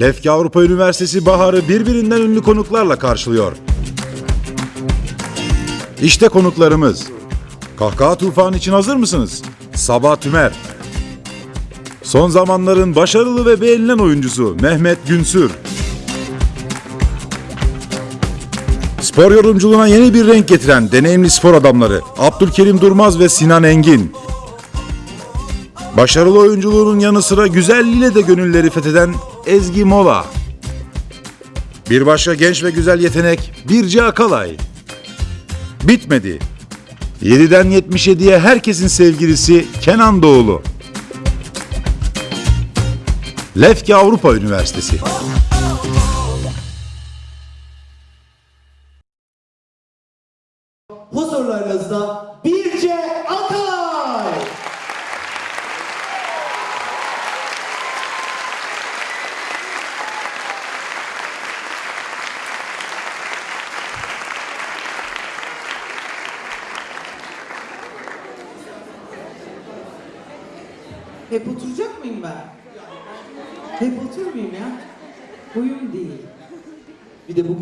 Lefke Avrupa Üniversitesi baharı birbirinden ünlü konuklarla karşılıyor. İşte konuklarımız. Kahkaha tufanı için hazır mısınız? Sabah Tümer. Son zamanların başarılı ve beğenilen oyuncusu Mehmet Günsür. Spor yorumculuğuna yeni bir renk getiren deneyimli spor adamları Abdülkerim Durmaz ve Sinan Engin. Başarılı oyunculuğunun yanı sıra güzelliğiyle de gönülleri fetheden Ezgi Mola. Bir başka genç ve güzel yetenek Birce Akalay. Bitmedi. 7'den 77'ye herkesin sevgilisi Kenan Doğulu. Lefke Avrupa Üniversitesi.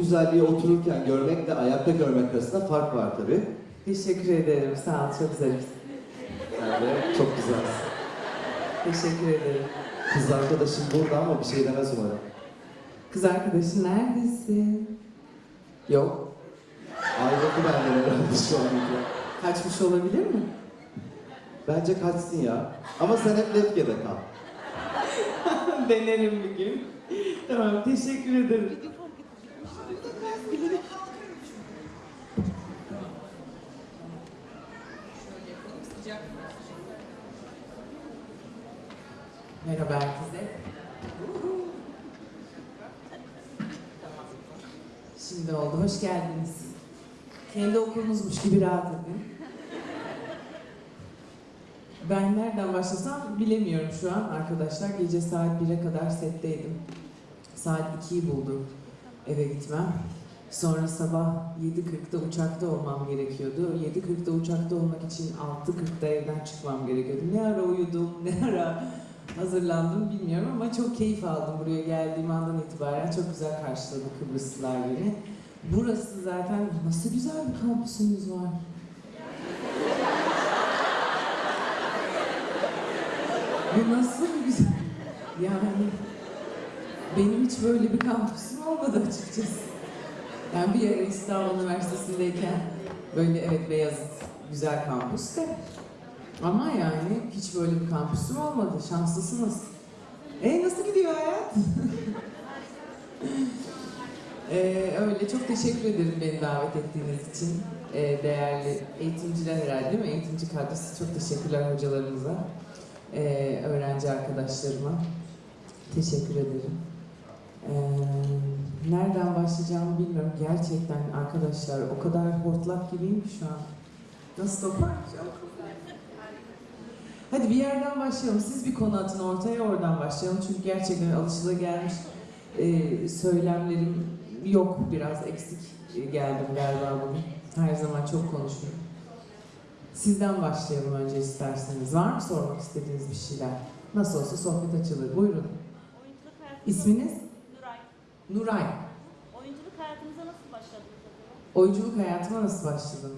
Güzelliği otururken görmekle ayakta görmek arasında fark var tabi. Teşekkür ederim. Sağ ol. Çok zarifsin. Yani de çok güzel. Teşekkür ederim. Kız arkadaşım burada ama bir şey demez umarım. Kız arkadaşın neredesin? Yok. Ayrıldı benden herhalde şu an. Kaçmış olabilir mi? Bence kaçsın ya. Ama sen hep Lefke'de kal. Denerim bir gün. tamam. Teşekkür ederim. Merhaba herkese. Şimdi oldu. Hoş geldiniz. Kendi okulunuzmuş gibi rahat edin. Ben nereden başlasam bilemiyorum şu an arkadaşlar. Gece saat 1'e kadar setteydim. Saat 2'yi buldu eve gitmem. Sonra sabah 7.40'da uçakta olmam gerekiyordu. 7.40'da uçakta olmak için 6.40'da evden çıkmam gerekiyordu. Ne ara uyudum, ne ara hazırlandım bilmiyorum ama çok keyif aldım buraya geldiğim andan itibaren. Çok güzel karşıladı Kıbrıslılar beni. Burası zaten nasıl güzel bir kampüsümüz var. Bu nasıl güzel... Yani benim hiç böyle bir kampüsüm olmadı açıkçası. Yani bir ara İstanbul Üniversitesi'ndeyken böyle evet Beyazıt güzel kampüs de ama yani hiç böyle bir kampüsüm olmadı. Şanslısınız. E nasıl gidiyor hayat? Ee, öyle çok teşekkür ederim beni davet ettiğiniz için. Ee, değerli eğitimciler herhalde değil mi? Eğitimci kadrosu çok teşekkürler hocalarımıza. Ee, öğrenci arkadaşlarıma. Teşekkür ederim. Ee, nereden başlayacağımı bilmiyorum. Gerçekten arkadaşlar o kadar hortlak gibiyim ki şu an. Nasıl toparlayacağım? Hadi bir yerden başlayalım. Siz bir konu atın ortaya oradan başlayalım. Çünkü gerçekten alışılagelmiş e, söylemlerim yok. Biraz eksik geldim galiba bugün. Her zaman çok konuşuyorum. Sizden başlayalım önce isterseniz. Var mı sormak istediğiniz bir şeyler? Nasıl olsa sohbet açılır. Buyurun. İsminiz? Nuray. Oyunculuk hayatınıza nasıl başladınız? Oyunculuk hayatıma nasıl başladın?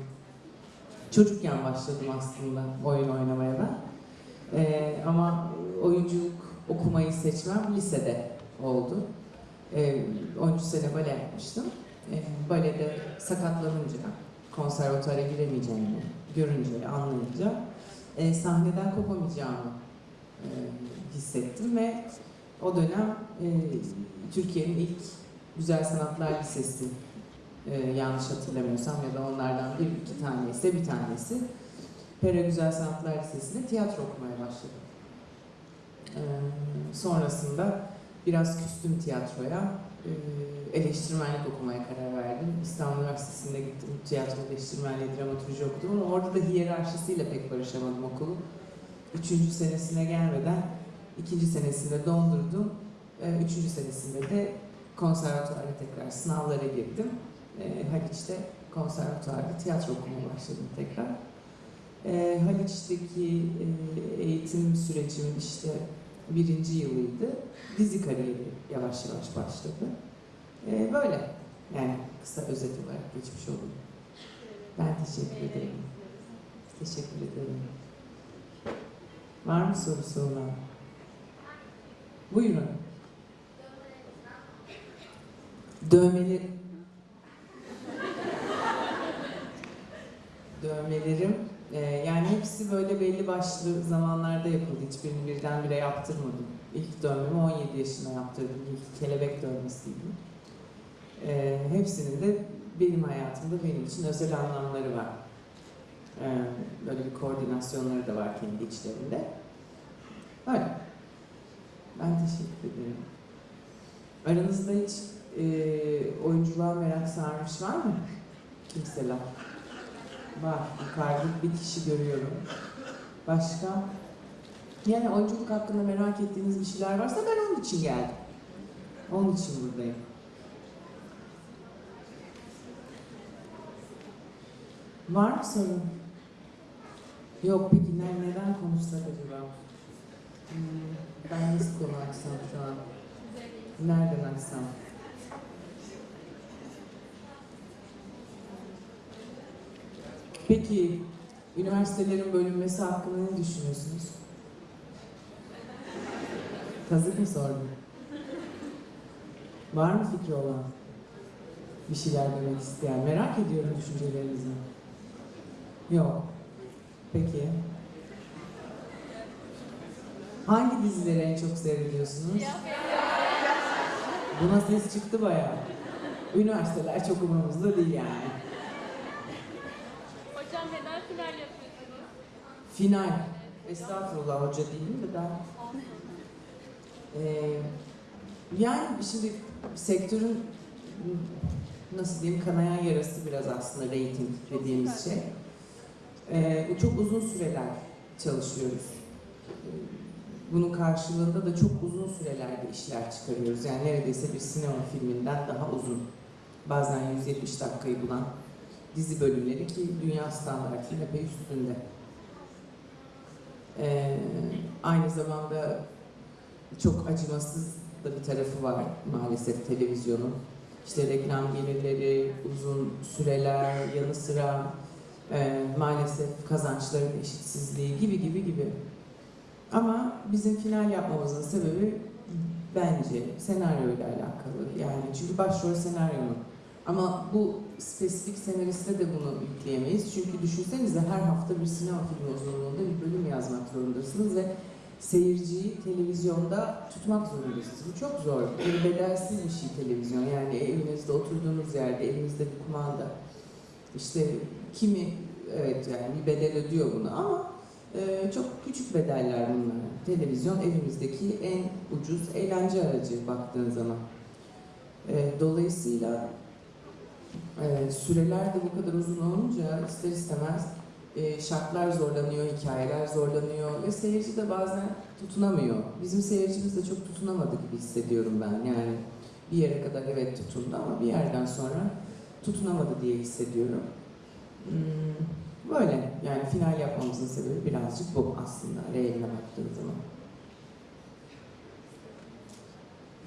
Çocukken başladım aslında oyun oynamaya ben. Ee, ama oyunculuk okumayı seçmem lisede oldu. Ee, 13 sene bale yapmıştım. Ee, balede sakatlanınca, konservatuara giremeyeceğimi görünce, anlayınca e, sahneden kopamayacağımı e, hissettim ve o dönem e, Türkiye'nin ilk Güzel Sanatlar Lisesi e, yanlış hatırlamıyorsam ya da onlardan bir iki tanesi bir tanesi Pera Güzel Sanatlar Lisesi'nde tiyatro okumaya başladım. E, sonrasında biraz küstüm tiyatroya, e, eleştirmenlik okumaya karar verdim. İstanbul Üniversitesi'nde gittim, tiyatro eleştirmenliği, dramaturji okudum ama orada da hiyerarşisiyle pek barışamadım okulun. Üçüncü senesine gelmeden ikinci senesinde dondurdum. E, üçüncü senesinde de konservatuara tekrar sınavlara girdim. E, Haliç'te konservatuarda tiyatro okumaya başladım tekrar. E, Haliç'teki e, eğitim sürecim işte birinci yılıydı. Dizi kariyeri yavaş yavaş başladı. Ee, böyle. Yani kısa özet olarak geçmiş oldum. Ben teşekkür ederim. Teşekkür ederim. Var mı sorusu olan? Buyurun. Dövmeleri... Dövmelerim, e, yani hepsi böyle belli başlı zamanlarda yapıldı. Hiçbirini birdenbire yaptırmadım. İlk dövmemi 17 yaşında yaptırdım. İlk kelebek dövmesiydi. E, hepsinin de benim hayatımda benim için özel anlamları var. E, böyle bir koordinasyonları da var kendi içlerinde. Öyle. Ben teşekkür ederim. Aranızda hiç e, oyunculuğa merak sarmış var mı? Kimseler. Var. Yukarıda bir kişi görüyorum. Başka? Yani oyunculuk hakkında merak ettiğiniz bir şeyler varsa ben onun için geldim. Onun için buradayım. Var mı sorun? Yok peki ne, neden konuşsak acaba? Hmm, ben nasıl konu açsam şu? Nereden açsam? Peki, üniversitelerin bölünmesi hakkında ne düşünüyorsunuz? Kazık mı sordum? Var mı fikri olan? Bir şeyler demek isteyen. Merak ediyorum düşüncelerinizi. Yok. Peki. Hangi dizileri en çok seyrediyorsunuz? Buna ses çıktı bayağı. Üniversiteler çok umurumuzda değil yani. Hocam neden final yapıyorsunuz? Final. Estağfurullah hoca değilim de ben. Ee, yani şimdi sektörün nasıl diyeyim kanayan yarası biraz aslında rating dediğimiz şey. Ee, çok uzun süreler çalışıyoruz. Ee, Bunun karşılığında da çok uzun sürelerde işler çıkarıyoruz. Yani neredeyse bir sinema filminden daha uzun. Bazen 170 dakikayı bulan dizi bölümleri ki dünya standartının epey üstünde. Ee, aynı zamanda çok acımasız da bir tarafı var maalesef televizyonun. İşte reklam gelirleri, uzun süreler, yanı sıra e, maalesef kazançların eşitsizliği gibi gibi gibi. Ama bizim final yapmamızın sebebi bence senaryoyla alakalı. Yani çünkü başrol senaryonun. Ama bu spesifik senariste de bunu yükleyemeyiz. Çünkü düşünsenize her hafta bir sinema filmi uzunluğunda bir bölüm yazmak zorundasınız ve seyirciyi televizyonda tutmak zorundasınız. Bu çok zor. Bir bedelsiz bir şey televizyon. Yani evinizde oturduğunuz yerde elinizde bir kumanda. İşte kimi evet yani bir bedel ödüyor bunu ama e, çok küçük bedeller bunlar. Televizyon evimizdeki en ucuz eğlence aracı baktığın zaman. E, dolayısıyla e, süreler de bu kadar uzun olunca ister istemez e, şartlar zorlanıyor, hikayeler zorlanıyor ve seyirci de bazen tutunamıyor. Bizim seyircimiz de çok tutunamadı gibi hissediyorum ben. Yani bir yere kadar evet tutundu ama bir yerden sonra tutunamadı diye hissediyorum. Hmm, böyle yani final yapmamızın sebebi birazcık bu aslında reeline baktığın zaman.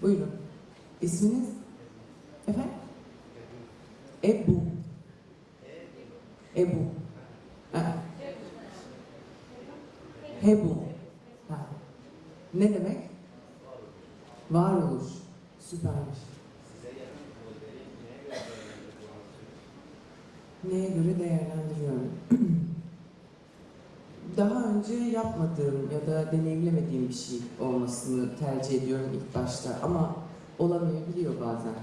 Buyurun. İsminiz? Efendim? Ebu. Ebu. Ha. Hebu. Ha. Ne demek? Varoluş. Süpermiş. Neye göre değerlendiriyorum? Daha önce yapmadığım ya da deneyimlemediğim bir şey olmasını tercih ediyorum ilk başta ama olamayabiliyor bazen.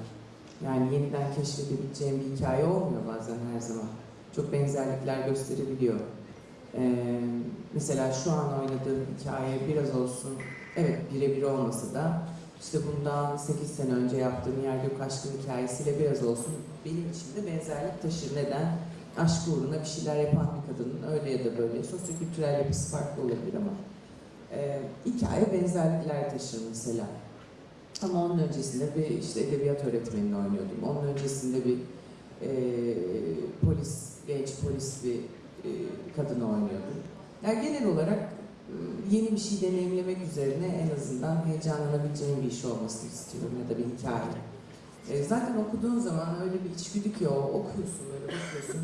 Yani yeniden keşfedebileceğim bir hikaye olmuyor bazen her zaman. Çok benzerlikler gösterebiliyor. Ee, mesela şu an oynadığım hikaye biraz olsun, evet birebir olmasa da işte bundan 8 sene önce yaptığım Yer Gök Aşkın hikayesiyle biraz olsun benim için de benzerlik taşır. Neden? Aşk uğruna bir şeyler yapan bir kadının öyle ya da böyle sosyokültürel yapısı farklı olabilir ama e, hikaye benzerlikler taşır mesela. Ama onun öncesinde bir işte edebiyat öğretmenini oynuyordum. Onun öncesinde bir e, polis, genç polis bir e, kadını oynuyordum. Yani genel olarak yeni bir şey deneyimlemek üzerine en azından heyecanlanabileceğim bir iş olmasını istiyorum ya da bir hikaye. E, zaten okuduğun zaman öyle bir içgüdü ki o, okuyorsun böyle bakıyorsun.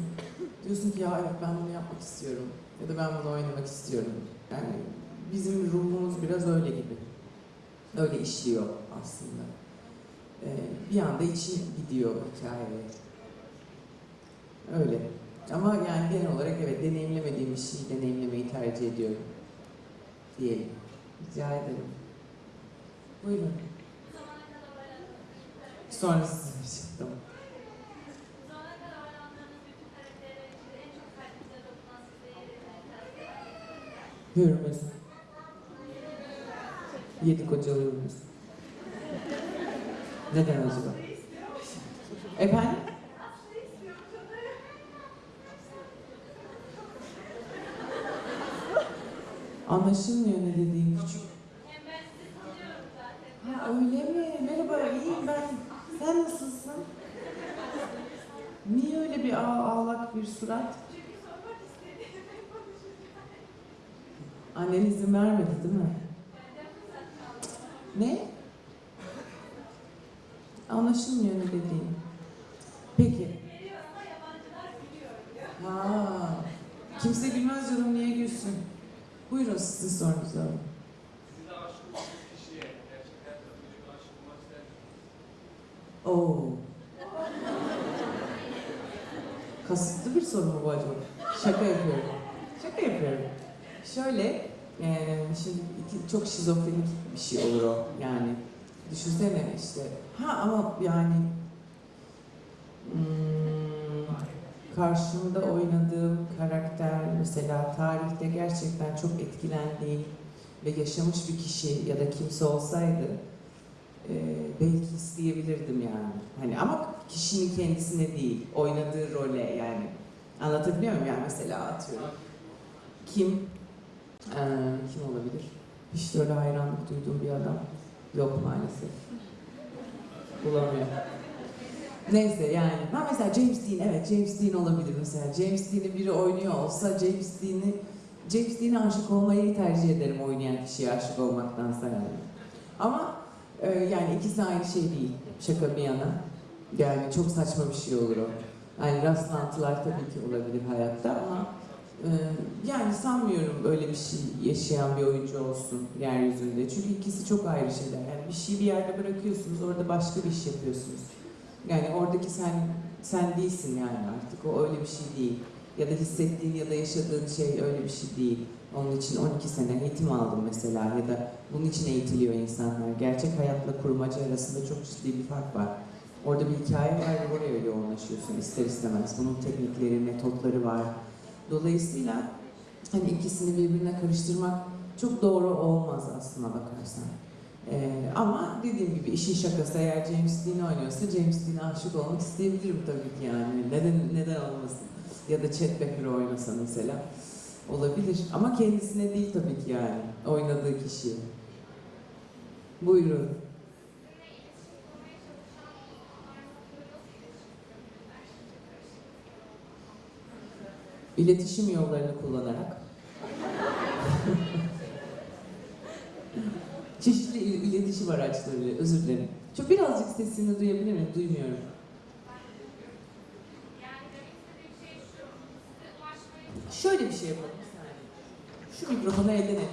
Diyorsun ki ya evet ben bunu yapmak istiyorum ya da ben bunu oynamak istiyorum. Yani bizim ruhumuz biraz öyle gibi. Öyle işliyor aslında. E, bir anda için gidiyor hikayeye. Öyle. Ama yani genel olarak evet deneyimlemediğim bir şeyi deneyimlemeyi tercih ediyorum. Diyelim. Rica ederim. Buyurun. Sonra size çıktım. bu zamana kadar oynadığınız bütün karakterler içinde en çok kalbinize dokunan size yer edilen karakter. Hürmüz. Yedi kocalı Hürmüz. Neden acaba? Efendim? Anlaşılmıyor ne dediğin küçük. Ha öyle mi? Merhaba, iyiyim ben. Sen nasılsın? Niye öyle bir ağ, ağlak bir surat? Annen izin vermedi değil mi? Ne? Anlaşılmıyor ne dediğin. Peki. Ha. Kimse gülmez canım niye gülsün? Buyurun sizin sorunuzu misiniz? Oo. Kasıtlı bir soru mu bu acaba? Şaka yapıyorum. Şaka yapıyorum. Şöyle, eee, şimdi çok şizofrenik bir şey olur o yani. Düşünsene işte. Ha ama yani hmm, karşımda oynadığım karakter mesela tarihte gerçekten çok etkilendiğim ve yaşamış bir kişi ya da kimse olsaydı e, belki isteyebilirdim yani. Hani ama kişinin kendisine değil, oynadığı role yani. Anlatabiliyor muyum? Yani mesela atıyorum. Kim? Ee, kim olabilir? Hiç de öyle hayranlık duyduğum bir adam yok maalesef. Bulamıyorum. Neyse yani. Ha mesela James Dean, evet James Dean olabilir mesela. James Dean'i biri oynuyor olsa James Dean'i James Dean'e aşık olmayı tercih ederim oynayan kişiye aşık olmaktansa yani. Ama ee, yani ikisi aynı şey değil. Şaka bir yana. Yani çok saçma bir şey olur o. Yani rastlantılar tabii ki olabilir hayatta ama e, yani sanmıyorum böyle bir şey yaşayan bir oyuncu olsun yeryüzünde. Çünkü ikisi çok ayrı şeyler. Yani bir şeyi bir yerde bırakıyorsunuz, orada başka bir iş yapıyorsunuz. Yani oradaki sen sen değilsin yani artık. O öyle bir şey değil. Ya da hissettiğin ya da yaşadığın şey öyle bir şey değil. Onun için 12 sene eğitim aldım mesela ya da bunun için eğitiliyor insanlar. Gerçek hayatla kurmaca arasında çok ciddi bir fark var. Orada bir hikaye var ve oraya yoğunlaşıyorsun ister istemez. Bunun teknikleri, metotları var. Dolayısıyla hani ikisini birbirine karıştırmak çok doğru olmaz aslına bakarsan. Ee, ama dediğim gibi işin şakası eğer James Dean oynuyorsa James Dean'e aşık olmak isteyebilirim tabii ki yani. Neden neden olmasın? Ya da Chet Baker oynasa mesela. Olabilir ama kendisine değil tabii ki yani oynadığı kişiye. Buyurun. İletişim yollarını kullanarak çeşitli il- iletişim araçlarıyla özür dilerim. Çok birazcık sesini duyabilir miyim? Duymuyorum. Şöyle bir şey yapalım. Şu mikrofonu elden et.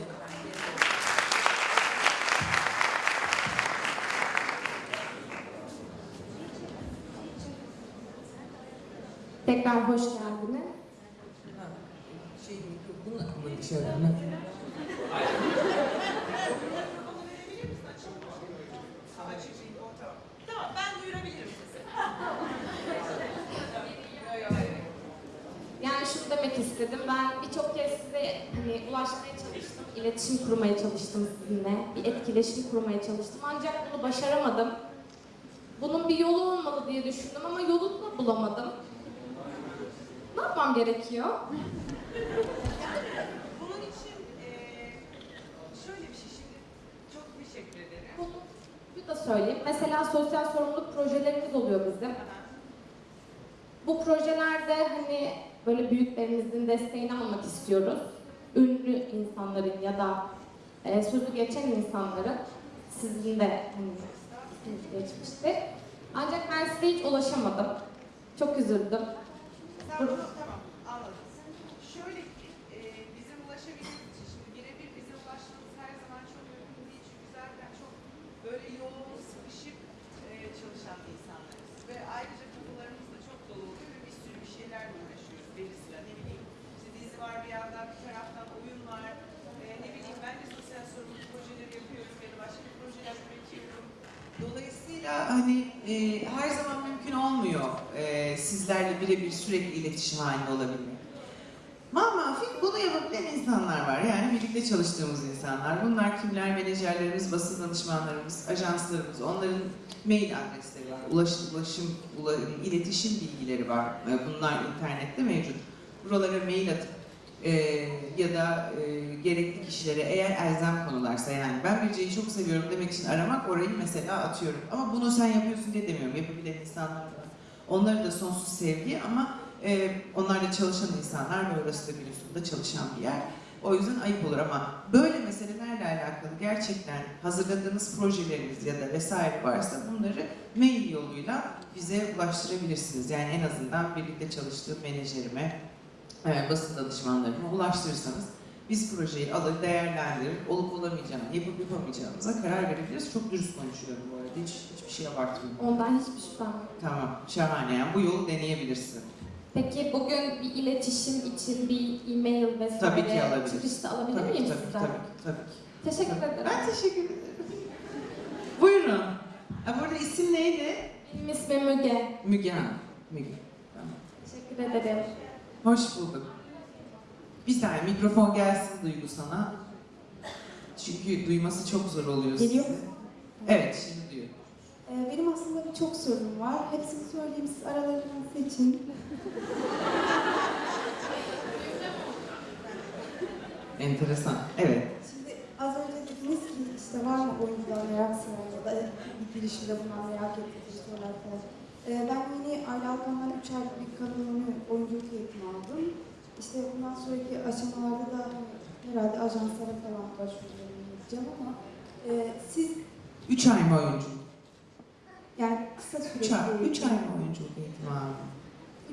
Tekrar hoş geldiniz. Şey dışarı mı? Yani şunu demek istedim. Ben birçok kez size hani ulaşmaya çalıştım, iletişim kurmaya çalıştım sizinle, bir etkileşim kurmaya çalıştım. Ancak bunu başaramadım. Bunun bir yolu olmalı diye düşündüm ama yolunu da bulamadım. Ne yapmam gerekiyor? Söyleyeyim. Mesela sosyal sorumluluk projelerimiz oluyor bizim. Bu projelerde hani böyle büyüklerimizin desteğini almak istiyoruz. ünlü insanların ya da e, sözü geçen insanların sizin de hani, geçmişti. Ancak ben size hiç ulaşamadım. Çok üzüldüm. Sen bunu tamam anladım. Şöyle ki e, bizim ulaşabilmemiz için şimdi birebir bize ulaşmamız her zaman çok mümkün değil. Çünkü zaten çok böyle yoğun, sıkışık e, çalışan insanlarız. Ve ayrıca kafalarımız da çok dolu oluyor ve bir sürü bir şeylerle uğraşıyoruz belli sıra. Ne bileyim işte dizi var bir yandan, bir taraftan oyun var. E, ne bileyim ben de sosyal sorumluluk projeleri yapıyorum ya da başka projeler üretiyorum. Dolayısıyla hani e, her zaman mümkün olmuyor e, sizlerle birebir sürekli iletişim halinde olabilmek. Mamafik bunu yapabilen insanlar var. Yani birlikte çalıştığımız insanlar. Bunlar kimler? Menajerlerimiz, basın danışmanlarımız, ajanslarımız. Onların mail adresleri var. Ulaşım, ulaşım, ula- iletişim bilgileri var. E, Bunlar internette mevcut. Buralara mail atıp e, ya da e, gerekli kişilere eğer elzem konularsa yani ben Birce'yi çok seviyorum demek için aramak orayı mesela atıyorum. Ama bunu sen yapıyorsun diye demiyorum. Yapabilen insanlar var. Onları da sonsuz sevgi ama e, onlar da çalışan insanlar ve orası da biliyorsun da çalışan bir yer. O yüzden ayıp olur ama böyle meselelerle alakalı gerçekten hazırladığınız projeleriniz ya da vesaire varsa bunları mail yoluyla bize ulaştırabilirsiniz. Yani en azından birlikte çalıştığım menajerime, e, basın danışmanlarıma ulaştırırsanız biz projeyi alır, değerlendirir, olup olamayacağını, yapıp yapamayacağımıza karar verebiliriz. Çok dürüst konuşuyorum bu arada, hiç, hiçbir şey abartmıyorum. Ondan hiçbir şüphem yok. Tamam, şahane yani bu yolu deneyebilirsin. Peki bugün bir iletişim için bir e-mail vesaire Tabii ki alabiliriz. çıkışta alabilir Tabii miyim tabii, sizden? tabii, ki, tabii ki. Teşekkür ederim. Ben teşekkür ederim. Buyurun. Ha, burada isim neydi? Benim ismim Müge. Müge Hanım. Müge. Tamam. Teşekkür ederim. Hoş bulduk. Bir saniye mikrofon gelsin Duygu sana. Çünkü duyması çok zor oluyor Geliyor size. mu? Evet, şimdi duyuyor. Ee, Benim aslında birçok sorunum var. Hepsini söyleyeyim siz aralarından seçin. Enteresan. Evet. Şimdi az önce dediniz ki işte var mı oyuncular merak saran ya da bir girişimde bundan merak ettiğiniz sorular falan. Ee, ben yeni Ayla Alkan'dan 3 aylık bir kadın oyunu oyunculuk eğitimi aldım. İşte bundan sonraki aşamalarda da herhalde ajanslara falan başvurularını yapacağım ama e, siz Üç ay mı oyunculuk? yani kısa süreli ay, bir üç ay mı oyunculuk eğitimi aldın?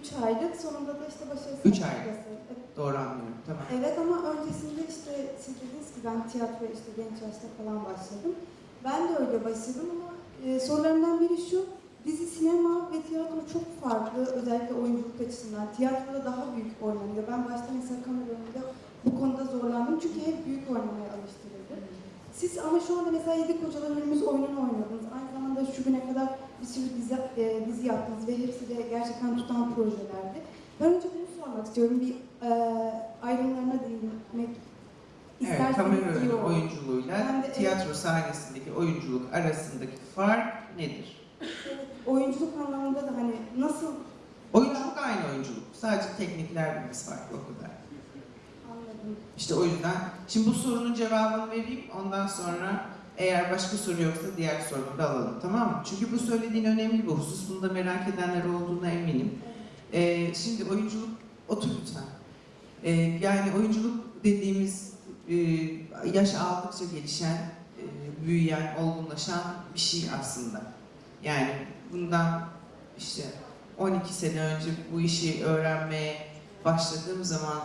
3 aylık sonunda da işte başarısı Üç ay. noktası. Evet. Doğru anlıyorum. Tamam. Evet ama öncesinde işte siz dediniz ki ben tiyatroya işte genç yaşta falan başladım. Ben de öyle başladım ama e, sorularımdan biri şu. Dizi, sinema ve tiyatro çok farklı özellikle oyunculuk açısından. Tiyatroda daha büyük oynanıyor. Ben başta mesela kamera önünde bu konuda zorlandım çünkü hep büyük oynamaya alıştırıldı. Siz ama şu anda mesela Yedi Kocalar Önümüz oyununu oynadınız. Aynı zamanda şu güne kadar bir sürü dizi, e, dizi yaptınız ve hepsi de gerçekten tutan projelerdi. Ben önce bunu sormak istiyorum. Bir e, ayrımlarına değinmek Evet, isterseniz kamera iyi önü oyunculuğuyla de- tiyatro sahnesindeki oyunculuk arasındaki fark nedir? Oyunculuk anlamında da hani nasıl Oyunculuk aynı oyunculuk. Sadece teknikler bilgisi farklı o kadar. anladım. İşte o yüzden. Şimdi bu sorunun cevabını vereyim. Ondan sonra eğer başka soru yoksa diğer sorunu da alalım. Tamam mı? Çünkü bu söylediğin önemli bir husus. Bunu da merak edenler olduğuna eminim. Ee, şimdi oyunculuk, otur lütfen. Ee, yani oyunculuk dediğimiz e, yaş aldıkça gelişen, e, büyüyen, olgunlaşan bir şey aslında. Yani bundan işte 12 sene önce bu işi öğrenmeye başladığım zaman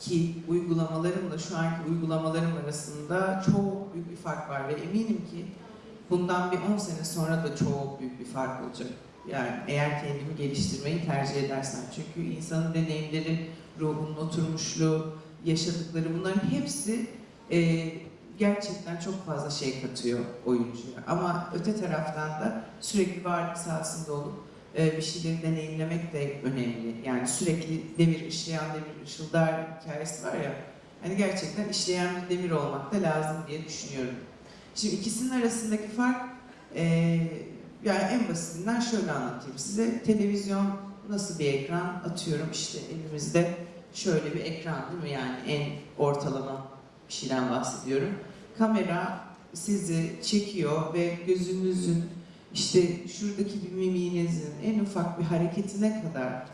ki uygulamalarımla şu anki uygulamalarım arasında çok büyük bir fark var ve eminim ki bundan bir 10 sene sonra da çok büyük bir fark olacak. Yani eğer kendimi geliştirmeyi tercih edersem. Çünkü insanın deneyimleri, ruhunun oturmuşluğu, yaşadıkları bunların hepsi e, gerçekten çok fazla şey katıyor oyuncuya. Ama öte taraftan da sürekli varlık sahasında olup e, bir şeyleri deneyimlemek de önemli. Yani sürekli demir işleyen demir ışıldar hikayesi var ya. Hani gerçekten işleyen bir demir olmak da lazım diye düşünüyorum. Şimdi ikisinin arasındaki fark e, yani en basitinden şöyle anlatayım size. Televizyon nasıl bir ekran? Atıyorum işte elimizde şöyle bir ekran değil mi? Yani en ortalama bir şeyden bahsediyorum. Kamera sizi çekiyor ve gözünüzün işte şuradaki bir mimiğinizin en ufak bir hareketine kadar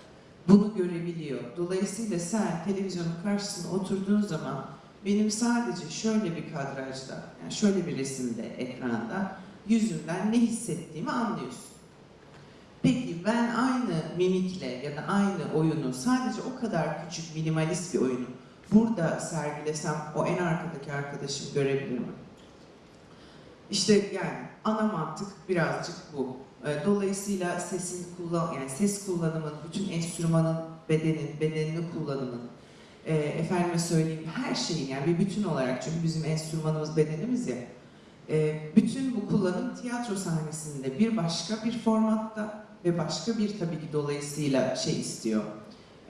bunu görebiliyor. Dolayısıyla sen televizyonun karşısına oturduğun zaman benim sadece şöyle bir kadrajda, yani şöyle bir resimde, ekranda yüzümden ne hissettiğimi anlıyorsun. Peki ben aynı mimikle ya da aynı oyunu sadece o kadar küçük minimalist bir oyunu burada sergilesem o en arkadaki arkadaşım görebilir mi? İşte yani ana mantık birazcık bu. E, Dolayısıyla sesin kullan yani ses kullanımın, bütün enstrümanın bedenin, bedenini kullanımın, e, efendime söyleyeyim her şeyin yani bir bütün olarak çünkü bizim enstrümanımız bedenimiz ya. e, bütün bu kullanım tiyatro sahnesinde bir başka bir formatta ve başka bir tabii ki dolayısıyla şey istiyor.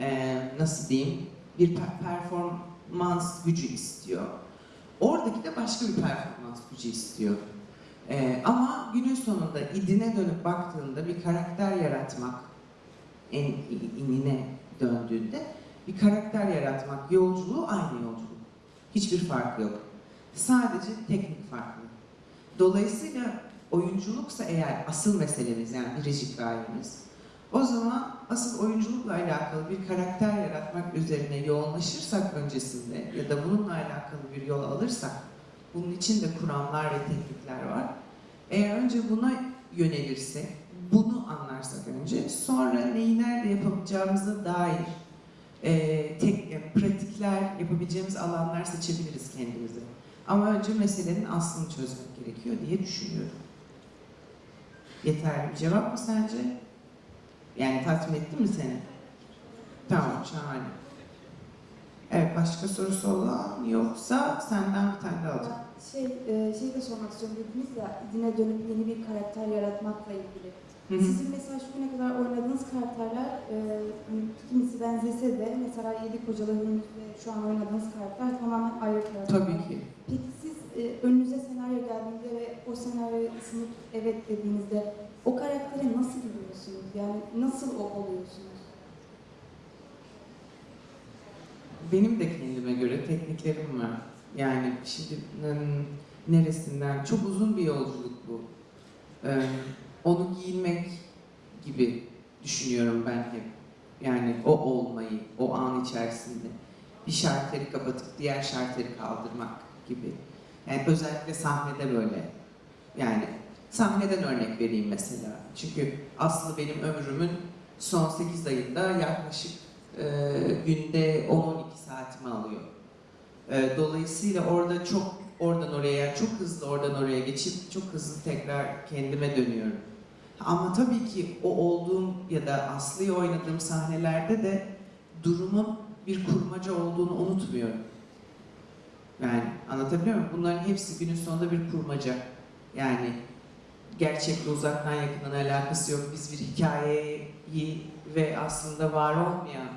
E, nasıl diyeyim? Bir per- performans gücü istiyor. Oradaki de başka bir performans gücü istiyor. Ee, ama günün sonunda idine dönüp baktığında bir karakter yaratmak, en inine döndüğünde bir karakter yaratmak yolculuğu aynı yolculuk. Hiçbir farkı yok. Sadece teknik farklı. Dolayısıyla oyunculuksa eğer asıl meselemiz yani biricik gayemiz, o zaman asıl oyunculukla alakalı bir karakter yaratmak üzerine yoğunlaşırsak öncesinde ya da bununla alakalı bir yol alırsak, bunun için de kuramlar ve teknikler var. Eğer önce buna yönelirsek, bunu anlarsak önce, sonra neyi nerede yapabileceğimize dair e, tek, e, pratikler, yapabileceğimiz alanlar seçebiliriz kendimize. Ama önce meselenin aslını çözmek gerekiyor diye düşünüyorum. Yeterli bir cevap mı sence? Yani tatmin etti mi seni? Tamam, şahane. Evet, başka sorusu olan yoksa senden bir tane alacağım. Şey, e, şey de sormak istiyorum dediniz ya, idine dönüp yeni bir karakter yaratmakla ilgili. Hı hı. Sizin mesela şu güne kadar oynadığınız karakterler, e, hani kimisi benzese de mesela Yedi ve şu an oynadığınız karakter tamamen ayrı karakterler. Tabii ki. Peki siz e, önünüze senaryo geldiğinde ve o senaryoyu ısınıp evet dediğinizde o karaktere nasıl giriyorsunuz? Yani nasıl o oluyorsunuz? Benim de kendime göre tekniklerim var. Yani şimdi neresinden çok uzun bir yolculuk bu. Ee, onu giyinmek gibi düşünüyorum ben hep. Yani o olmayı, o an içerisinde bir şarteri kapatıp diğer şarteri kaldırmak gibi. Yani özellikle sahnede böyle. Yani sahneden örnek vereyim mesela. Çünkü Aslı benim ömrümün son 8 ayında yaklaşık e, günde 10-12 saatimi alıyor. E, dolayısıyla orada çok oradan oraya yani çok hızlı oradan oraya geçip çok hızlı tekrar kendime dönüyorum. Ama tabii ki o olduğum ya da Aslı'yı oynadığım sahnelerde de durumun bir kurmaca olduğunu unutmuyorum. Yani anlatabiliyor muyum? Bunların hepsi günün sonunda bir kurmaca. Yani gerçekle uzaktan yakından alakası yok. Biz bir hikayeyi ve aslında var olmayan,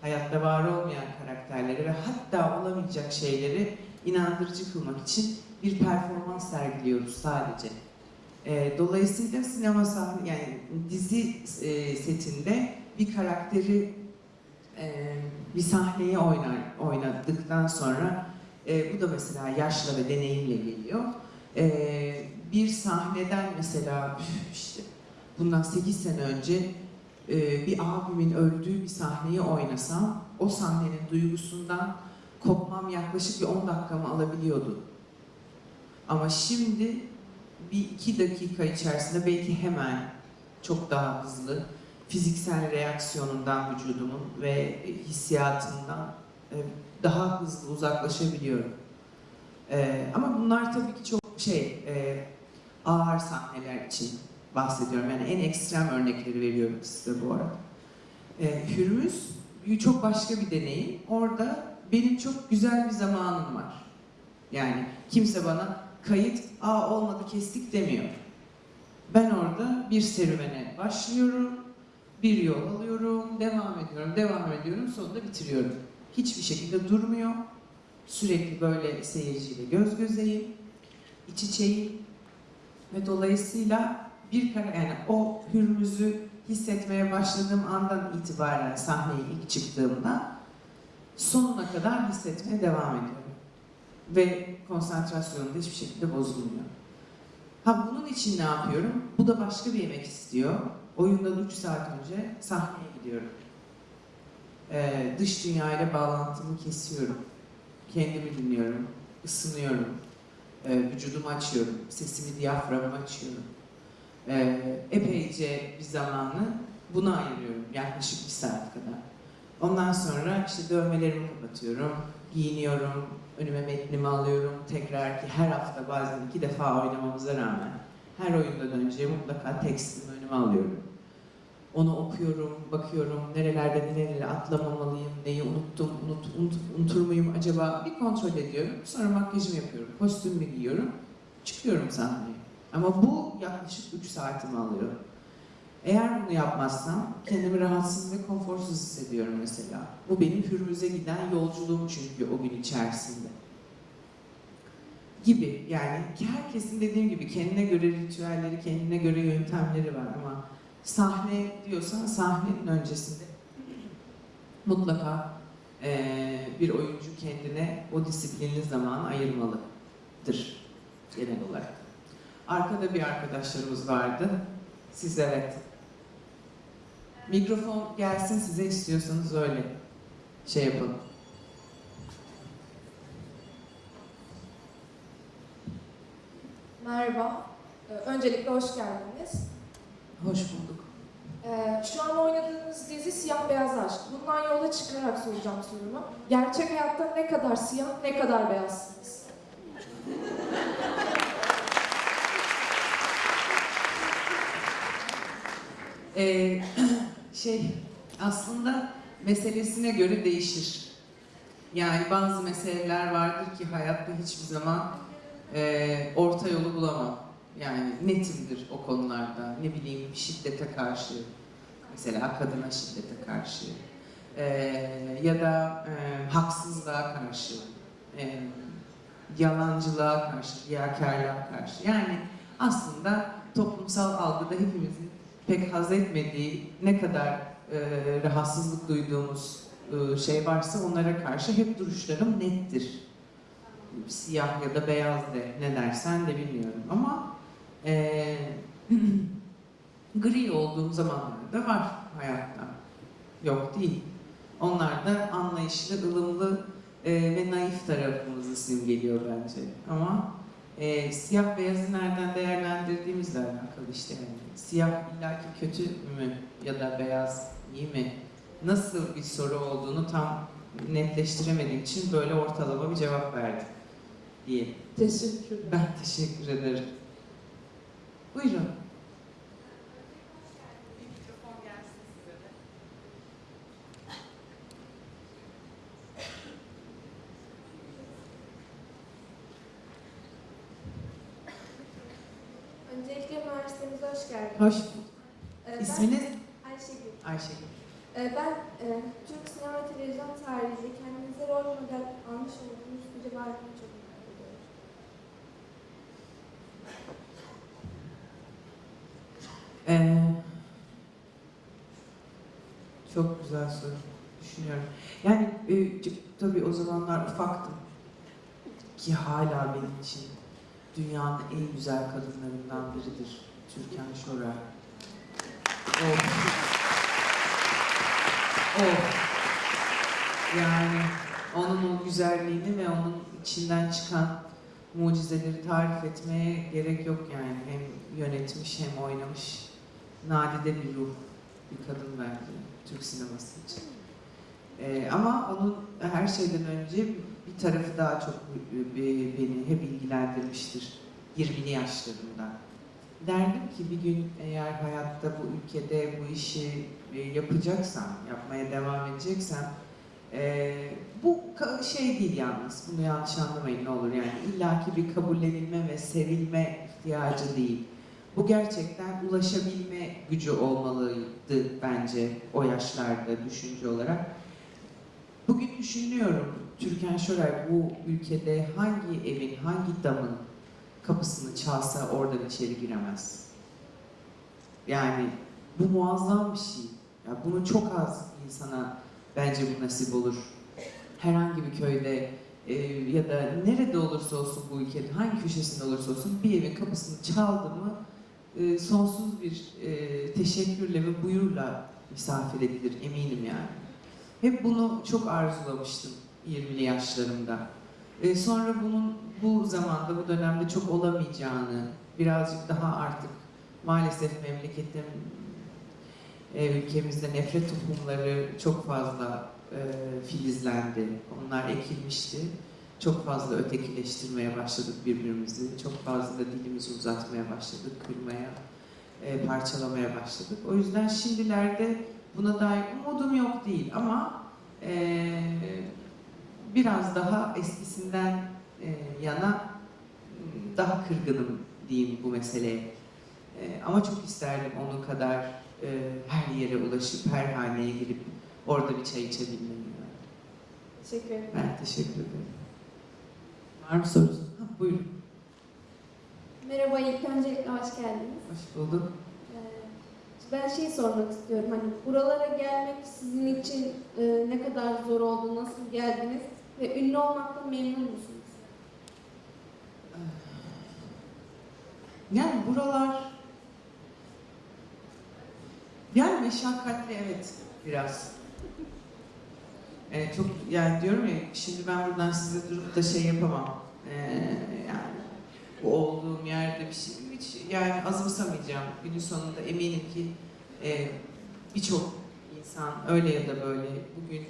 hayatta var olmayan karakterleri ve hatta olamayacak şeyleri inandırıcı kılmak için bir performans sergiliyoruz sadece. Ee, dolayısıyla sinema sahne, yani dizi e, setinde bir karakteri e, bir sahneye oynar, oynadıktan sonra e, bu da mesela yaşla ve deneyimle geliyor. E, bir sahneden mesela işte bundan 8 sene önce e, bir abimin öldüğü bir sahneyi oynasam o sahnenin duygusundan kopmam yaklaşık bir 10 dakikamı alabiliyordu. Ama şimdi bir iki dakika içerisinde belki hemen çok daha hızlı fiziksel reaksiyonundan vücudumun ve hissiyatından e, daha hızlı uzaklaşabiliyorum. E, ama bunlar tabii ki çok şey ağır sahneler için bahsediyorum. Yani en ekstrem örnekleri veriyorum size bu arada. E, Hürmüz çok başka bir deneyim. Orada benim çok güzel bir zamanım var. Yani kimse bana kayıt, aa olmadı kestik demiyor. Ben orada bir serüvene başlıyorum, bir yol alıyorum, devam ediyorum, devam ediyorum, sonunda bitiriyorum. Hiçbir şekilde durmuyor. Sürekli böyle seyirciyle göz gözeyim, iç içeyim ve dolayısıyla bir kara yani o hürmüzü hissetmeye başladığım andan itibaren sahneye ilk çıktığımda sonuna kadar hissetmeye devam ediyorum. Ve konsantrasyonum hiçbir şekilde bozulmuyor. Ha bunun için ne yapıyorum? Bu da başka bir yemek istiyor. Oyundan 3 saat önce sahneye gidiyorum. Ee, dış dünyayla bağlantımı kesiyorum. kendimi dinliyorum, ısınıyorum, e, vücudumu açıyorum, sesimi diyaframımı açıyorum. E, epeyce bir zamanı buna ayırıyorum, yaklaşık bir saat kadar. Ondan sonra işte dövmelerimi kapatıyorum, giyiniyorum, önüme metnimi alıyorum. Tekrar ki her hafta bazen iki defa oynamamıza rağmen her oyundan önce mutlaka tekstimi önüme alıyorum. Onu okuyorum, bakıyorum, nerelerde nerelere atlamamalıyım, neyi unuttum, unut, unut, unutur muyum acaba bir kontrol ediyorum. Sonra makyajımı yapıyorum, kostümümü giyiyorum, çıkıyorum sahneye. Ama bu yaklaşık 3 saatimi alıyor. Eğer bunu yapmazsam kendimi rahatsız ve konforsuz hissediyorum mesela. Bu benim hürmüze giden yolculuğum çünkü o gün içerisinde. Gibi yani herkesin dediğim gibi kendine göre ritüelleri, kendine göre yöntemleri var ama sahne diyorsan sahnenin öncesinde mutlaka eee, bir oyuncu kendine o disiplinli zaman ayırmalıdır genel olarak. Arkada bir arkadaşlarımız vardı. Siz evet. Mikrofon gelsin size istiyorsanız öyle şey yapalım. Merhaba. Ee, Öncelikle hoş geldiniz. Hoş bulduk. Ee, Şu an oynadığınız dizi Siyah Beyaz Aşk. Bundan yola çıkarak soracağım sorumu. Gerçek hayatta ne kadar siyah, ne kadar beyazsınız? Ee, şey aslında meselesine göre değişir. Yani bazı meseleler vardır ki hayatta hiçbir zaman e, orta yolu bulamam. Yani netimdir o konularda. Ne bileyim şiddete karşı, mesela kadına şiddete karşı e, ya da e, haksızlığa karşı, e, yalancılığa karşı, riyakarlığa karşı. Yani aslında toplumsal algıda hepimizin pek haz etmediği ne kadar e, rahatsızlık duyduğumuz e, şey varsa onlara karşı hep duruşlarım nettir. Siyah ya da beyaz de ne dersen de bilmiyorum ama e, gri olduğum zamanlar da var hayatta. Yok değil. Onlar da anlayışlı, ılımlı e, ve naif tarafımızı simgeliyor bence. Ama e, siyah beyazı nereden değerlendirdiğimizle alakalı işte yani. Siyah illaki kötü mü ya da beyaz iyi mi? Nasıl bir soru olduğunu tam netleştiremediğim için böyle ortalama bir cevap verdim diye. Teşekkürler. Ben teşekkür ederim. Buyurun. Öncelikle üniversitemize hoş geldiniz. Hoş bulduk. Ee, ben İsminiz? Ayşegül. Ayşegül. Ee, Ben e, Türk sinema televizyon tarihinde kendinize rol model almış olduğunuz biri var mı çok merak ediyorum. Ee, çok güzel soru. Düşünüyorum. Yani e, tabii o zamanlar ufaktım. Ki hala benim için dünyanın en güzel kadınlarından biridir. Türkan Şoray. O. O. Yani onun o güzelliğini ve onun içinden çıkan mucizeleri tarif etmeye gerek yok yani. Hem yönetmiş hem oynamış. Nadide bir ruh, bir kadın bence Türk sineması için. Ee, ama onun her şeyden önce bir tarafı daha çok be- beni hep ilgilendirmiştir 20'li yaşlarımda. Derdim ki bir gün eğer hayatta bu ülkede bu işi e, yapacaksam, yapmaya devam edeceksem e, bu şey değil yalnız, bunu yanlış anlamayın ne olur yani illaki bir kabullenilme ve sevilme ihtiyacı değil. Bu gerçekten ulaşabilme gücü olmalıydı bence o yaşlarda düşünce olarak. Bugün düşünüyorum Türkan Şoray bu ülkede hangi evin, hangi damın kapısını çalsa oradan içeri giremez. Yani bu muazzam bir şey. Ya bunu çok az insana bence bu nasip olur. Herhangi bir köyde e, ya da nerede olursa olsun bu ülkenin hangi köşesinde olursa olsun bir evin kapısını çaldı mı e, sonsuz bir e, teşekkürle ve buyurla misafir edilir eminim yani. Hep bunu çok arzulamıştım 20'li yaşlarımda. E, sonra bunun bu zamanda, bu dönemde çok olamayacağını, birazcık daha artık maalesef memleketin, e, ülkemizde nefret tohumları çok fazla filizlendi. Onlar ekilmişti. Çok fazla ötekileştirmeye başladık birbirimizi. Çok fazla dilimizi uzatmaya başladık, kırmaya, e, parçalamaya başladık. O yüzden şimdilerde buna dair umudum yok değil ama e, biraz daha eskisinden e, yana m, daha kırgınım diyeyim bu meseleye. E, ama çok isterdim onun kadar e, her yere ulaşıp her haneye girip orada bir çay içebilmeyi. Teşekkür ederim. Ben teşekkür ederim. Var mı sorusu? Ha, buyurun. Merhaba, ilk öncelikle hoş geldiniz. Hoş bulduk. Ee, Ben şey sormak istiyorum, hani buralara gelmek sizin için e, ne kadar zor oldu, nasıl geldiniz ve ünlü olmaktan memnun musunuz? Yani buralar yani meşakkatli evet biraz. Ee, çok yani diyorum ya şimdi ben buradan size durup da şey yapamam. Ee, yani bu olduğum yerde bir şey hiç yani azımsamayacağım. Günün sonunda eminim ki e, birçok insan öyle ya da böyle bugün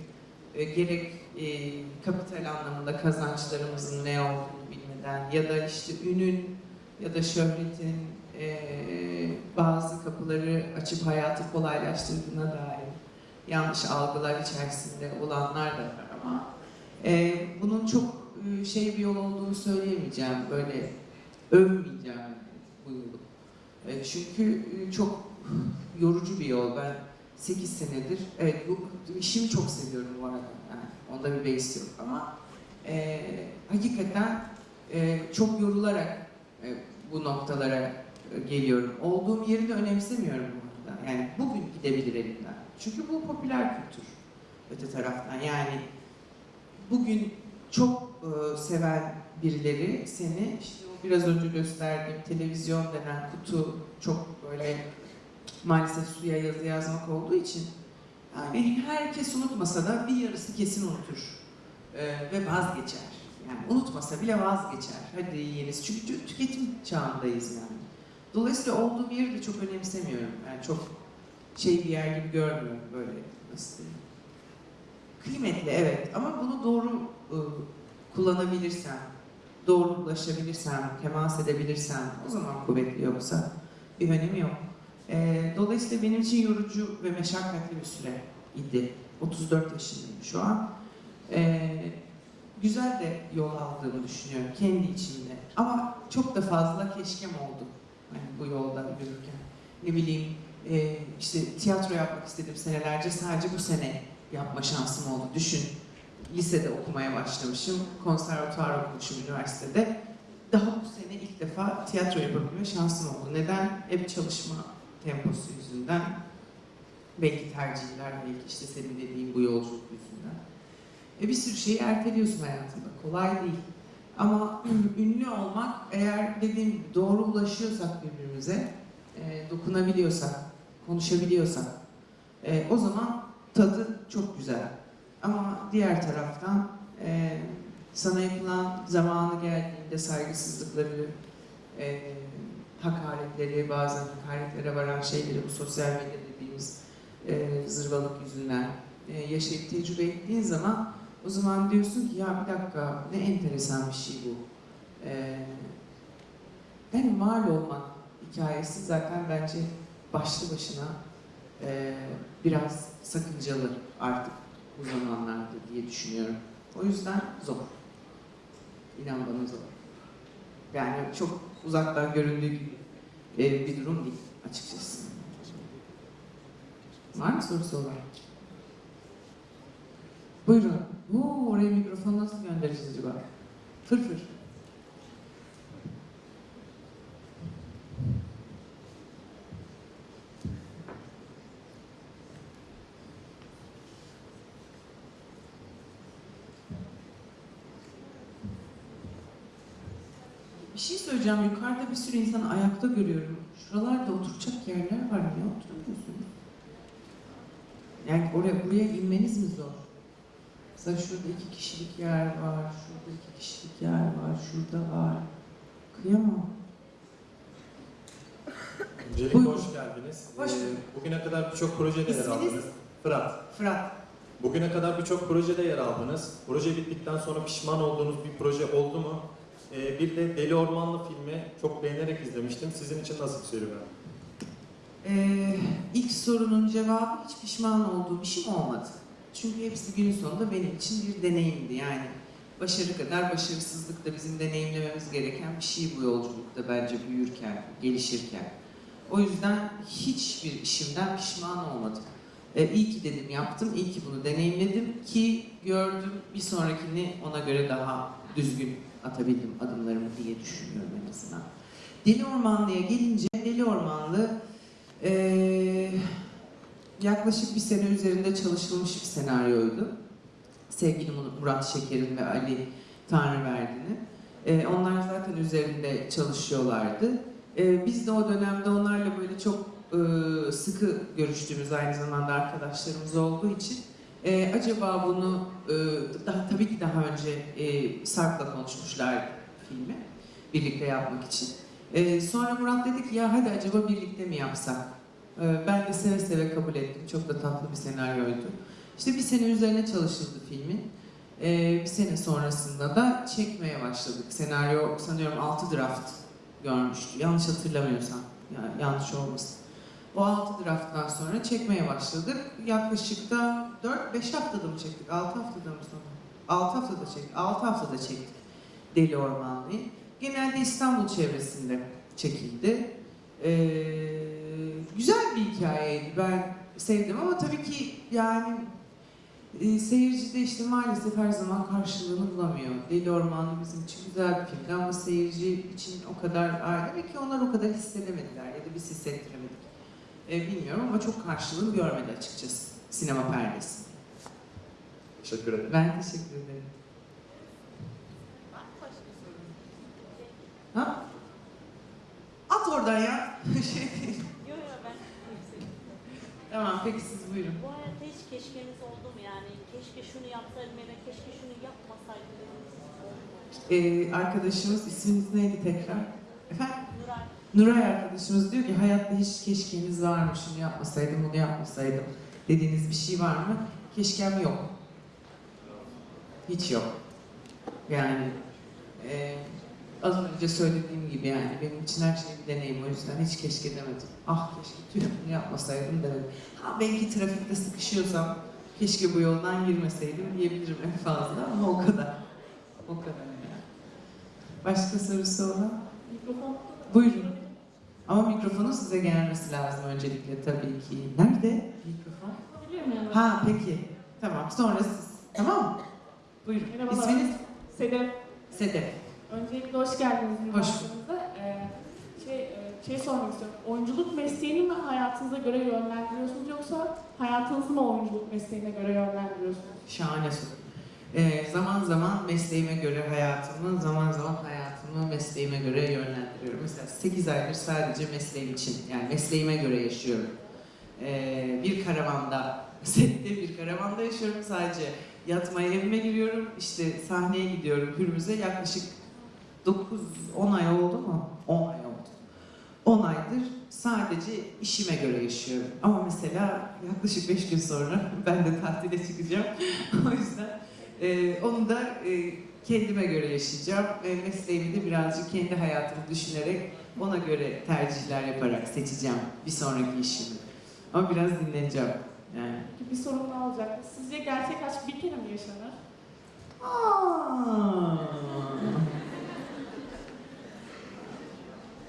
e, gerek e, kapital anlamında kazançlarımızın ne olduğunu bilmeden ya da işte ünün ya da şöhretin eee, bazı kapıları açıp hayatı kolaylaştırdığına dair yanlış algılar içerisinde olanlar da var ama eee, bunun çok eee, şey bir yol olduğunu söyleyemeyeceğim. Böyle övmeyeceğim bu yolu. E, çünkü e, çok yorucu bir yol. Ben 8 senedir, evet bu işimi çok seviyorum bu arada. Yani onda bir beis yok ama eee, hakikaten eee, çok yorularak e, bu noktalara e, geliyorum. Olduğum yeri de önemsemiyorum bu arada. Yani bugün gidebilir elimden. Çünkü bu popüler kültür öte taraftan. Yani bugün çok e, seven birileri seni işte biraz önce gösterdiğim televizyon denen kutu çok böyle maalesef suya yazı yazmak olduğu için yani herkes unutmasa da bir yarısı kesin unutur E, ve vazgeçer. Yani unutmasa bile vazgeçer. Hadi yiyiniz. Çünkü tü- tüketim çağındayız yani. Dolayısıyla olduğum yeri de çok önemsemiyorum. Yani çok şey bir yer gibi görmüyorum böyle nasıl diyeyim. Kıymetli evet ama bunu doğru ıı, kullanabilirsem, doğru ulaşabilirsem, temas edebilirsem o zaman kuvvetli yoksa bir önemi yok. Ee, dolayısıyla benim için yorucu ve meşakkatli bir süre idi. 34 yaşındayım şu an. Ee, güzel de yol aldığımı düşünüyorum kendi içimde. Ama çok da fazla keşkem oldu hani bu yolda yürürken. Ne bileyim e, işte tiyatro yapmak istedim senelerce sadece bu sene yapma şansım oldu. Düşün lisede okumaya başlamışım, konservatuvar okumuşum üniversitede. Daha bu sene ilk defa tiyatro yapabilme şansım oldu. Neden? Hep çalışma temposu yüzünden. Belki tercihler, belki işte senin dediğin bu yolculuk yüzünden. E bir sürü şeyi erteliyorsun hayatında. Kolay değil. Ama ünlü olmak eğer dediğim doğru ulaşıyorsak birbirimize, e, dokunabiliyorsak, konuşabiliyorsak e, o zaman tadı çok güzel. Ama diğer taraftan e, sana yapılan zamanı geldiğinde saygısızlıkları, e, hakaretleri, bazen hakaretlere varan şeyleri bu sosyal medya dediğimiz e, zırvalık yüzünden e, yaşayıp tecrübe ettiğin zaman o zaman diyorsun ki ya bir dakika ne enteresan bir şey bu. Ee, yani mal olmak hikayesi zaten bence başlı başına e, biraz sakıncalı artık bu zamanlarda diye düşünüyorum. O yüzden zor. İnan bana zor. Yani çok uzaktan göründüğü gibi e, bir durum değil açıkçası. Var mı sorusu olan? Buyurun. Oo, oraya mikrofon nasıl göndereceğiz acaba? Fır fır. Söyleyeceğim. Yukarıda bir sürü insanı ayakta görüyorum. Şuralarda oturacak yerler var. Niye oturamıyorsunuz? Yani oraya buraya inmeniz mi zor? Mesela şurada iki kişilik yer var, şurada iki kişilik yer var, şurada var. Kıyamam. Öncelikle Buyurun. hoş geldiniz. Hoş Ee. Bugüne kadar birçok projede yer aldınız. Fırat. Fırat. Bugüne kadar birçok projede yer aldınız. Proje bittikten sonra pişman olduğunuz bir proje oldu mu? Ee, bir de Deli Ormanlı filmi çok beğenerek izlemiştim. Sizin için nasıl bir serüven? Ee, ilk sorunun cevabı hiç pişman olduğum işim olmadı. Çünkü hepsi günün sonunda benim için bir deneyimdi. Yani başarı kadar başarısızlık da bizim deneyimlememiz gereken bir şey bu yolculukta bence büyürken, gelişirken. O yüzden hiçbir işimden pişman olmadım. Ee, iyi ki dedim yaptım, iyi ki bunu deneyimledim ki gördüm bir sonrakini ona göre daha düzgün atabildim adımlarımı diye düşünüyorum en azından. Deli Ormanlı'ya gelince Deli Ormanlı ee, yaklaşık bir sene üzerinde çalışılmış bir senaryoydu. Sevgili Murat Şeker'in ve Ali Tanrıverdi'nin. Ee, onlar zaten üzerinde çalışıyorlardı. Ee, biz de o dönemde onlarla böyle çok e, sıkı görüştüğümüz aynı zamanda arkadaşlarımız olduğu için e, acaba bunu e, daha tabii ki daha önce e, Sarp'la konuşmuşlar filmi birlikte yapmak için. Ee, sonra Murat dedi ki ya hadi acaba birlikte mi yapsak? Ee, ben de seve seve kabul ettim. Çok da tatlı bir senaryoydu. İşte bir sene üzerine çalışıldı filmin. Ee, bir sene sonrasında da çekmeye başladık. Senaryo sanıyorum 6 draft görmüştü. Yanlış hatırlamıyorsam. Yani yanlış olmasın. O 6 drafttan sonra çekmeye başladık. Yaklaşık da 4-5 haftada mı çektik? 6 haftada mı sonra? 6 haftada çektik. 6 haftada çektik Deli Ormanlı'yı. Genelde İstanbul çevresinde çekildi. Ee, güzel bir hikayeydi. Ben sevdim ama tabii ki yani e, seyirci de işte maalesef her zaman karşılığını bulamıyor. Deli Ormanlı bizim için güzel bir filmdi ama seyirci için o kadar ayrı ki onlar o kadar hissedemediler ya da biz hissettiremedik. Ee, bilmiyorum ama çok karşılığını görmedi açıkçası sinema perdesi. Teşekkür ederim. Ben teşekkür ederim. Ha? At oradan ya. şey değil. Yok yok ben Tamam peki siz buyurun. Bu hayatta hiç keşkeniz oldu mu yani? Keşke şunu yapsaydım ya da keşke şunu yapmasaydım? Ee, arkadaşımız isminiz neydi tekrar? Efendim? Nuray. Arkadaşımız diyor ki hayatta hiç keşkeniz var mı? Şunu yapmasaydım, bunu yapmasaydım dediğiniz bir şey var mı? Keşkem yok. Hiç yok. Yani e, az önce söylediğim gibi yani benim için her şey bir deneyim o yüzden hiç keşke demedim. Ah keşke tüh bunu yapmasaydım demedim. Ha belki trafikte sıkışıyorsam keşke bu yoldan girmeseydim diyebilirim en fazla ama o kadar. O kadar yani. Başka sorusu olan? Mikrofon. Buyurun. Ama mikrofonun size gelmesi lazım öncelikle tabii ki. Nerede mikrofon? Biliyor muyum? Ha peki. Tamam sonra siz. Tamam mı? Buyurun. Merhabalar. İsminiz? Sedef. Sedef. Öncelikle hoş geldiniz Hoş üniversitemize. Ee, şey, e, şey sormak istiyorum. Oyunculuk mesleğini mi hayatınıza göre yönlendiriyorsunuz yoksa hayatınızı mı oyunculuk mesleğine göre yönlendiriyorsunuz? Şahane soru. Ee, zaman zaman mesleğime göre hayatımı, zaman zaman hayatımı mesleğime göre yönlendiriyorum. Mesela 8 aydır sadece mesleğim için, yani mesleğime göre yaşıyorum. Ee, bir karavanda, sette bir karavanda yaşıyorum sadece. Yatmaya evime giriyorum, işte sahneye gidiyorum Hürmüz'e yaklaşık 9-10 ay oldu mu? 10 ay oldu. 10 aydır sadece işime göre yaşıyorum. Ama mesela yaklaşık 5 gün sonra ben de tatile çıkacağım. o yüzden e, onu da e, kendime göre yaşayacağım. E, mesleğimi de birazcık kendi hayatımı düşünerek ona göre tercihler yaparak seçeceğim bir sonraki işimi. Ama biraz dinleneceğim. Yani. Bir sorun ne olacak? Sizce gerçek aşk bir kere mi yaşanır? Aa.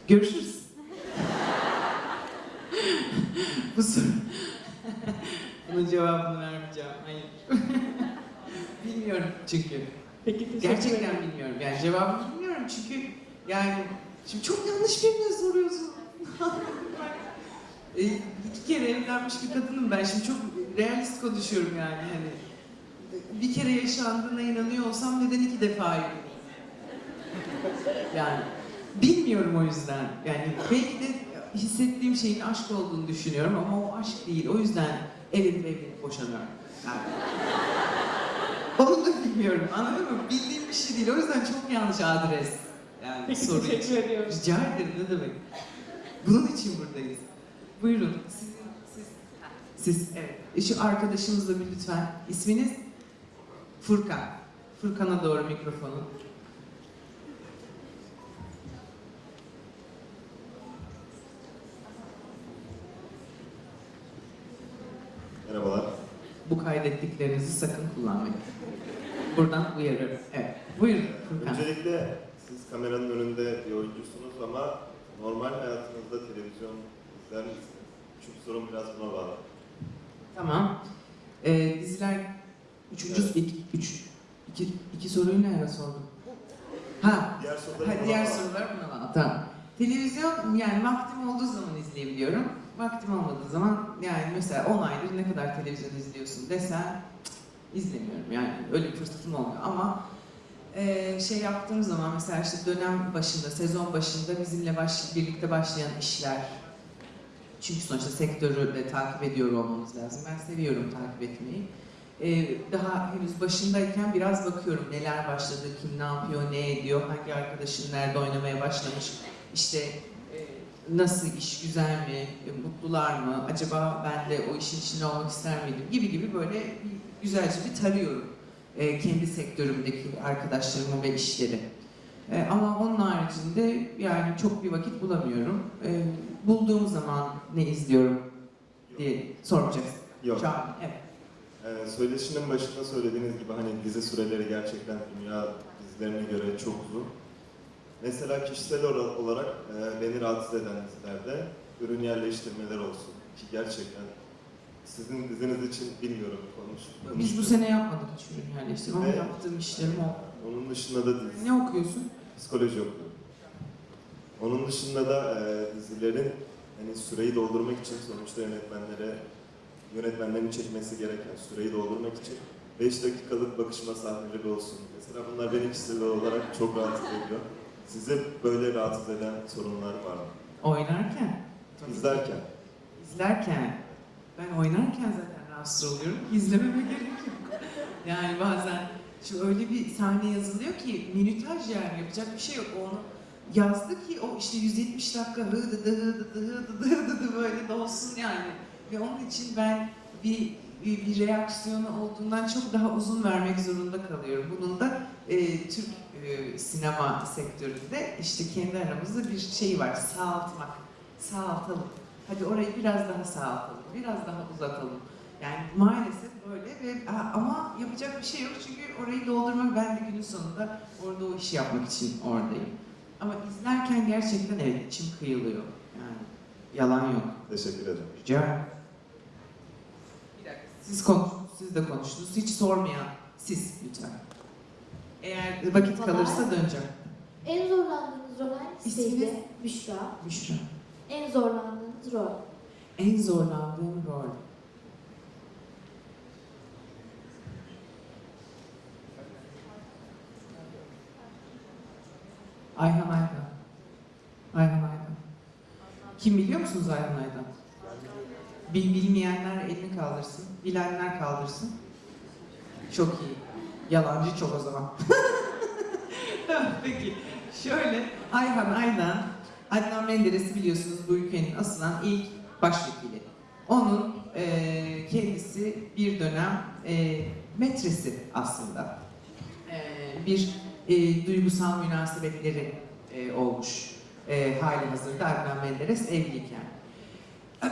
Görüşürüz. Bu soru. Bunun cevabını vermeyeceğim. Hayır. bilmiyorum çünkü. Peki teşekkür Gerçekten ederim. bilmiyorum. Yani cevabını bilmiyorum çünkü yani şimdi çok yanlış birine soruyorsun. e, iki kere evlenmiş bir kadınım ben. Şimdi çok realist konuşuyorum yani. Hani bir kere yaşandığına inanıyor olsam neden iki defa? Yani bilmiyorum o yüzden. Yani belki de hissettiğim şeyin aşk olduğunu düşünüyorum ama o aşk değil. O yüzden evlenip evlenip boşanıyorum. Yani. Onu da bilmiyorum. Anladın mı? Bildiğim bir şey değil. O yüzden çok yanlış adres. Yani Peki, soru teşekkür için. ediyorum. Rica ederim ne demek. Bunun için buradayız. Buyurun. Sizin, siz, siz evet. E, Şu arkadaşımızla bir lütfen. İsminiz? Furkan. Furkan'a doğru mikrofonu. Merhabalar. Bu kaydettiklerinizi sakın kullanmayın. Buradan uyarıyorum. Evet. Buyurun Furkan. Öncelikle siz kameranın önünde bir oyuncusunuz ama normal hayatınızda televizyon izler misiniz? Çünkü sorum biraz buna bağlı. Tamam. Ee, diziler üçüncü iki, üç, iki, iki soruyu ne ara sordum? Ha, Diğer soruları ha diğer sorular buna bağlı. Tamam. Televizyon yani vaktim olduğu zaman izleyebiliyorum. Vaktim olmadığı zaman yani mesela 10 aydır ne kadar televizyon izliyorsun desen izlemiyorum yani öyle bir fırsatım olmuyor ama e, şey yaptığım zaman mesela işte dönem başında, sezon başında bizimle baş, birlikte başlayan işler çünkü sonuçta sektörü de takip ediyor olmamız lazım. Ben seviyorum takip etmeyi. Ee, daha henüz başındayken biraz bakıyorum neler başladı, kim ne yapıyor, ne ediyor, hangi arkadaşın nerede oynamaya başlamış, işte nasıl iş, güzel mi, e, mutlular mı, acaba ben de o işin içinde olmak ister miydim gibi gibi böyle güzelce bir tarıyorum e, kendi sektörümdeki arkadaşlarımı ve işleri. E, ama onun haricinde yani çok bir vakit bulamıyorum. E, bulduğum zaman ne izliyorum diye sormayacaksın. Yok. Çağrı, evet. Ee, söyleşinin başında söylediğiniz gibi hani dizi süreleri gerçekten dünya dizilerine göre çok uzun. Mesela kişisel olarak e, beni rahatsız eden dizilerde ürün yerleştirmeler olsun ki gerçekten sizin diziniz için bilmiyorum konuş. Biz bu sene yapmadık hiç ürün yerleştirme ama yaptığım işlerim o. Onun dışında da dizi, Ne okuyorsun? psikoloji okuyorum. Onun dışında da e, dizilerin hani süreyi doldurmak için sonuçta yönetmenlere yönetmenlerin çekmesi gereken süreyi doldurmak için 5 dakikalık bakışma sahneleri olsun. Mesela bunlar beni kişisel olarak çok rahatsız ediyor. Sizi böyle rahatsız eden sorunlar var mı? Oynarken. Tabii. İzlerken. İzlerken. Ben oynarken zaten rahatsız oluyorum. İzlememe gerek yok. Yani bazen şu öyle bir sahne yazılıyor ki minütaj yani yapacak bir şey yok. Onu yazdı ki o işte 170 dakika hıdı dı hıdı dı hıdı dı hıdı dı böyle de olsun yani. Ve onun için ben bir, bir, bir reaksiyonu olduğundan çok daha uzun vermek zorunda kalıyorum. Bunun da e, Türk e, sinema sektöründe işte kendi aramızda bir şey var. Sağaltmak. Sağaltalım. Hadi orayı biraz daha sağaltalım. Biraz daha uzatalım. Yani maalesef böyle ve ama yapacak bir şey yok çünkü orayı doldurmak ben de günün sonunda orada o işi yapmak için oradayım. Ama izlerken gerçekten evet içim kıyılıyor. Yani yalan yok. Teşekkür ederim. Rica. Bir dakika. Siz konuştunuz, siz de konuştunuz. Hiç sormayan siz lütfen. Eğer vakit kalırsa döneceğim. En zorlandığınız rol hangisiydi? Büşra. Büşra. En zorlandığınız rol. En zorlandığım rol. Ayhan Aydan. Ayhan Aydan. Kim biliyor musunuz Ayhan Aydan? Bil, bilmeyenler elini kaldırsın, bilenler kaldırsın. Çok iyi. Yalancı çok o zaman. Peki, şöyle Ayhan Aydan, Adnan Menderes'i biliyorsunuz bu ülkenin asılan ilk başvekili. Onun eee, kendisi bir dönem eee, metresi aslında. Eee, bir eee, duygusal münasebetleri eee, olmuş. Eee hali hazırda Adnan Menderes evliyken.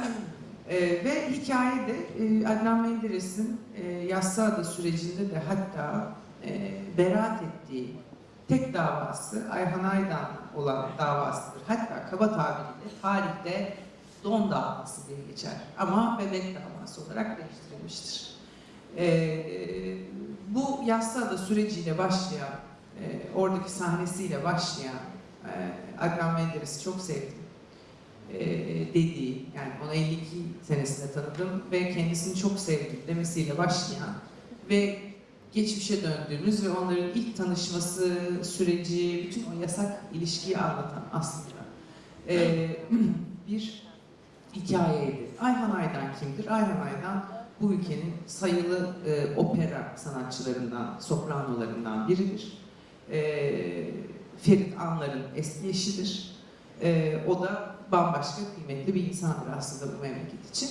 Eee, ve hikayede eee, Adnan Menderes'in eee Yassıada sürecinde de hatta eee beraat ettiği tek davası Ayhan Aydan olan davasıdır. Hatta kaba tabiriyle tarihte don davası diye geçer. Ama bebek davası olarak değiştirilmiştir. Ee, bu Yassıada süreciyle başlayan, e, oradaki sahnesiyle başlayan e, Adnan Menderes'i çok sevdim. E, dediği, yani onu 52 senesinde tanıdım ve kendisini çok sevdim demesiyle başlayan ve geçmişe döndüğümüz ve onların ilk tanışması süreci, bütün o yasak ilişkiyi anlatan aslında e, bir hikayeydi. Ayhan Aydan kimdir? Ayhan Aydan bu ülkenin sayılı e, opera sanatçılarından, sopranolarından biridir. E, Ferit Anlar'ın eski eşidir. E, o da bambaşka kıymetli bir insandır aslında bu memleket için.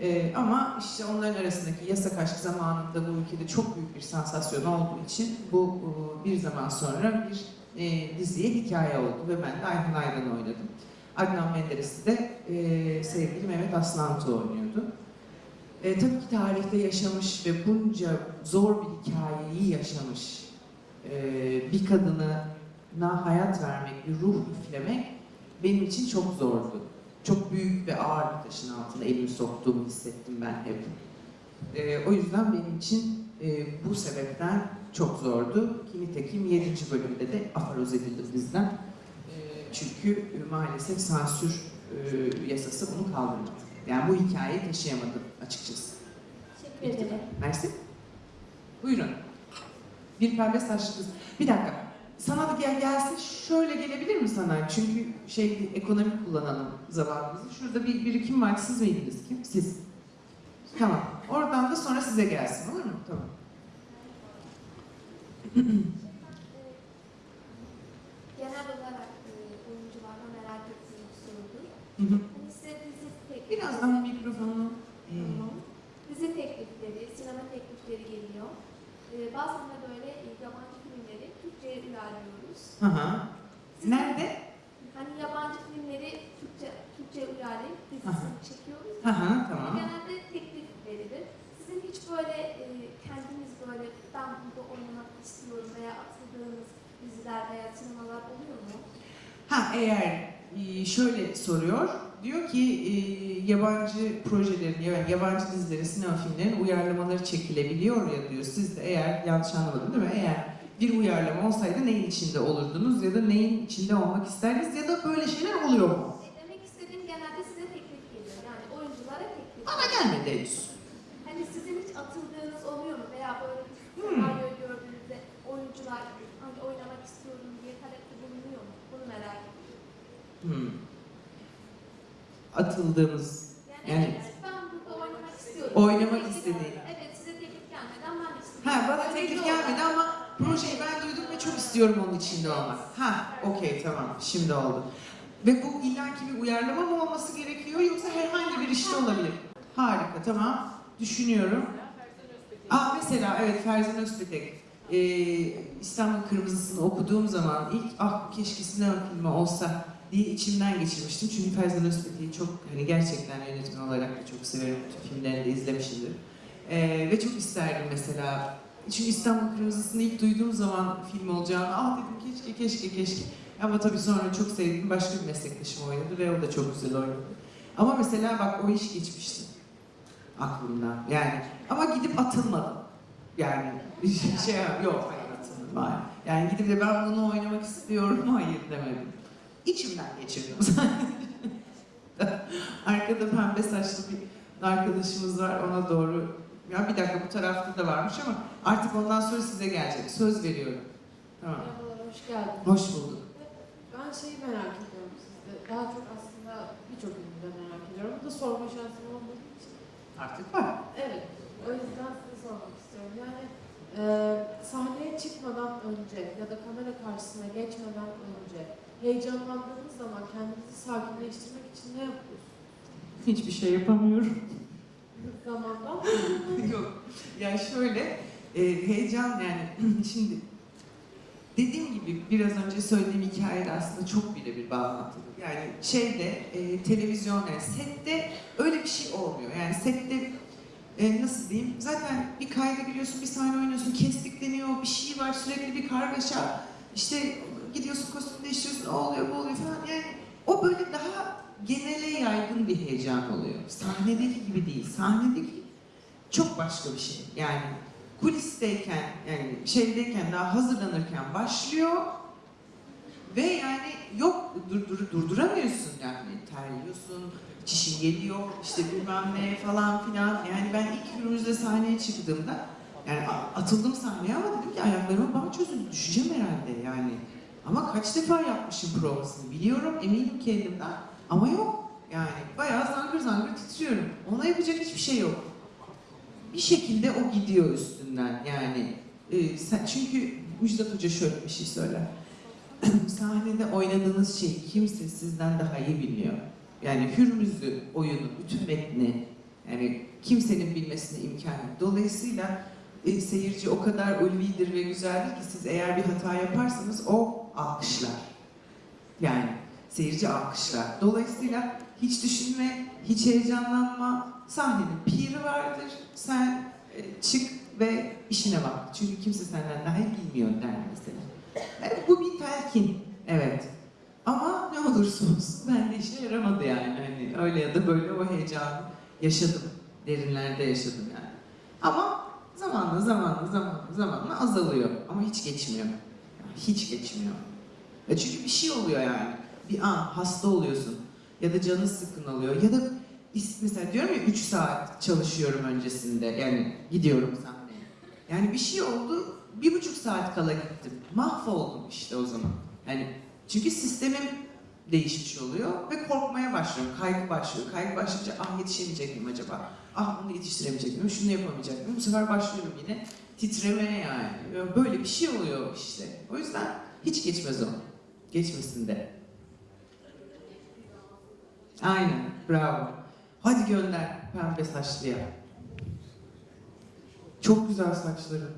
E, ama işte onların arasındaki yasak aşk zamanında bu ülkede çok büyük bir sansasyon olduğu için bu e, bir zaman sonra bir e, diziye hikaye oldu ve ben de Ayhan Aydan'ı oynadım. Adnan Menderes'i de e, sevgili Mehmet Aslantu oynuyordu. E, tabii ki tarihte yaşamış ve bunca zor bir hikayeyi yaşamış e, bir kadına hayat vermek, bir ruh üflemek benim için çok zordu. Çok büyük ve ağır bir taşın altına elimi soktuğumu hissettim ben hep. E, o yüzden benim için e, bu sebepten çok zordu. Ki nitekim 7. bölümde de afaroz edildim bizden. E, çünkü e, maalesef sansür e, yasası bunu kaldırmadı. Yani bu hikayeyi taşıyamadım açıkçası. Teşekkür ederim. Mersi. Buyurun. Bir pembe saçlı kız. Bir dakika. Sana da gel gelsin. Şöyle gelebilir mi sana? Çünkü şey ekonomik kullanalım zamanımızı. Şurada bir birikim var. Siz miydiniz kim? Siz. Tamam. Oradan da sonra size gelsin. Olur mu? Tamam. Genel olarak e, oyuncularla merak ettiğim bir sorudur. Hani size dizi teklifleri, Biraz daha mikrofonu. Tamam. dizi teklifleri, sinema teklifleri geliyor. E, bazen de böyle Uyarlıyoruz. Hı hı. Nerede? Hani yabancı filmleri Türkçe, Türkçe uyarlayıp dizisini çekiyoruz. Hı hı, tamam. Genelde teklif verilir. Sizin hiç böyle e, kendiniz böyle ben burada oynamak istiyorum veya atıldığınız diziler veya sinemalar oluyor mu? Ha eğer e, şöyle soruyor, diyor ki e, yabancı projelerin, yani yabancı dizilerin, sinema filmlerin uyarlamaları çekilebiliyor ya diyor. Siz de eğer, yanlış anlamadım değil mi? Eğer bir uyarlama olsaydı neyin içinde olurdunuz ya da neyin içinde olmak isterdiniz ya da böyle şeyler oluyor mu? E, demek istediğim genelde size teklif geliyor. Yani oyunculara teklif Bana gelmedi henüz. Hani sizin hiç atıldığınız oluyor mu? Veya böyle bir Hmm. senaryo gördüğünüzde oyuncular hani oynamak istiyorum diye talepte bulunuyor mu? Bunu merak ediyorum. Hmm. Atıldığımız, Yani, yani evet, ben burada oynamak istiyorum. Oynamak Teklif- istediğin. Evet size teklif gelmeden ben de istiyorum. Ha bana Öyle teklif oldu. gelmedi ama projeyi ben duydum ve çok istiyorum onun içinde olmak. Ha okey tamam şimdi oldu. Ve bu illaki bir uyarlama mı olması gerekiyor yoksa herhangi bir işte olabilir. Harika tamam. Düşünüyorum. Aa mesela evet Ferzan Özpetek. Ee, İstanbul Kırmızısı'nı okuduğum zaman ilk ah keşke sinema filmi olsa diye içimden geçirmiştim. Çünkü Ferzan Özpetek'i çok hani gerçekten yönetmen olarak da çok severim. Bütün filmlerini de izlemişimdir. Ee, ve çok isterdim mesela. Çünkü İstanbul Kırmızısı'nı ilk duyduğum zaman film olacağını ah dedim keşke keşke keşke. Ama tabii sonra çok sevdiğim başka bir meslektaşım oynadı ve o da çok güzel oynadı. Ama mesela bak o iş geçmişti aklımdan. Yani ama gidip atılmadım. Yani şey, yok hayır atılmadım. Hayır. Yani gidip de ben bunu oynamak istiyorum hayır demedim. İçimden geçirdim Arkada pembe saçlı bir arkadaşımız var ona doğru. Ya bir dakika bu tarafta da varmış ama artık ondan sonra size gelecek. Söz veriyorum. Tamam. Merhabalar, hoş geldiniz. Hoş bulduk. Ben şeyi merak ediyorum sizde. Daha çok aslında birçok ünlüde merak ediyorum. Bu da sorma şansım olmadığı için. Artık var. Evet. O yüzden size sormak istiyorum. Yani e, sahneye çıkmadan önce ya da kamera karşısına geçmeden önce heyecanlandığınız zaman kendinizi sakinleştirmek için ne yapıyorsunuz? Hiçbir şey yapamıyorum. Zamandan Yok. Yani şöyle e, heyecan yani şimdi dediğim gibi biraz önce söylediğim hikayede aslında çok birebir bağlantılı. Yani şeyde e, televizyon yani sette öyle bir şey olmuyor. Yani sette e, nasıl diyeyim? Zaten bir kayda giriyorsun, bir sahne oynuyorsun, kestikleniyor, bir şey var, sürekli bir kargaşa. İşte gidiyorsun, kostüm değiştiriyorsun, o oluyor, bu oluyor falan. Yani o böyle daha genele yaygın bir heyecan oluyor. Sahnedeki gibi değil. Sahnedeki çok başka bir şey. Yani kulisteyken, yani şeydeyken, daha hazırlanırken başlıyor ve yani yok dur, dur, durduramıyorsun yani terliyorsun, çişin geliyor, işte bilmem ne falan filan. Yani ben ilk günümüzde sahneye çıktığımda yani atıldım sahneye ama dedim ki ayaklarıma bağ çözüldü, düşeceğim herhalde yani. Ama kaç defa yapmışım provasını biliyorum, eminim kendimden ama yok. Yani bayağı zangır zangır titriyorum. Ona yapacak hiçbir şey yok. Bir şekilde o gidiyor üstünden yani. e, sen, çünkü Müjdat Hoca şöyle bir şey söyler. Sahnede oynadığınız şeyi kimse sizden daha iyi bilmiyor. Yani Hürmüz'ü, oyunu, bütün metni yani kimsenin bilmesine imkan yok. Dolayısıyla e, seyirci o kadar ulvidir ve güzeldir ki siz eğer bir hata yaparsanız o alkışlar. Yani seyirci alkışlar. Dolayısıyla hiç düşünme, hiç heyecanlanma. Sahnenin piri vardır. Sen e, çık ve işine bak. Çünkü kimse senden daha iyi bilmiyor der mesela. Evet, bu bir telkin. Evet. Ama ne olursa olsun bende işe yaramadı yani. Hani öyle ya da böyle o heyecanı yaşadım. Derinlerde yaşadım yani. Ama zamanla zamanla zamanla zamanla azalıyor. Ama hiç geçmiyor. Yani hiç geçmiyor. Ya çünkü bir şey oluyor yani. Bir an hasta oluyorsun. Ya da canın sıkın oluyor. Ya da mesela diyorum ya 3 saat çalışıyorum öncesinde. Yani gidiyorum sahneye. Yani bir şey oldu. Bir buçuk saat kala gittim. Mahvoldum işte o zaman. Yani çünkü sistemim değişmiş oluyor ve korkmaya başlıyorum. Kaygı başlıyor. Kaygı başlayınca ah yetişemeyecek miyim acaba? Ah bunu yetiştiremeyecek miyim? Şunu yapamayacak mıyım? Bu sefer başlıyorum yine titremeye yani. Böyle bir şey oluyor işte. O yüzden hiç geçmez o. Geçmesin de. Aynen. Bravo. Hadi gönder pembe saçlıya. Çok güzel saçları.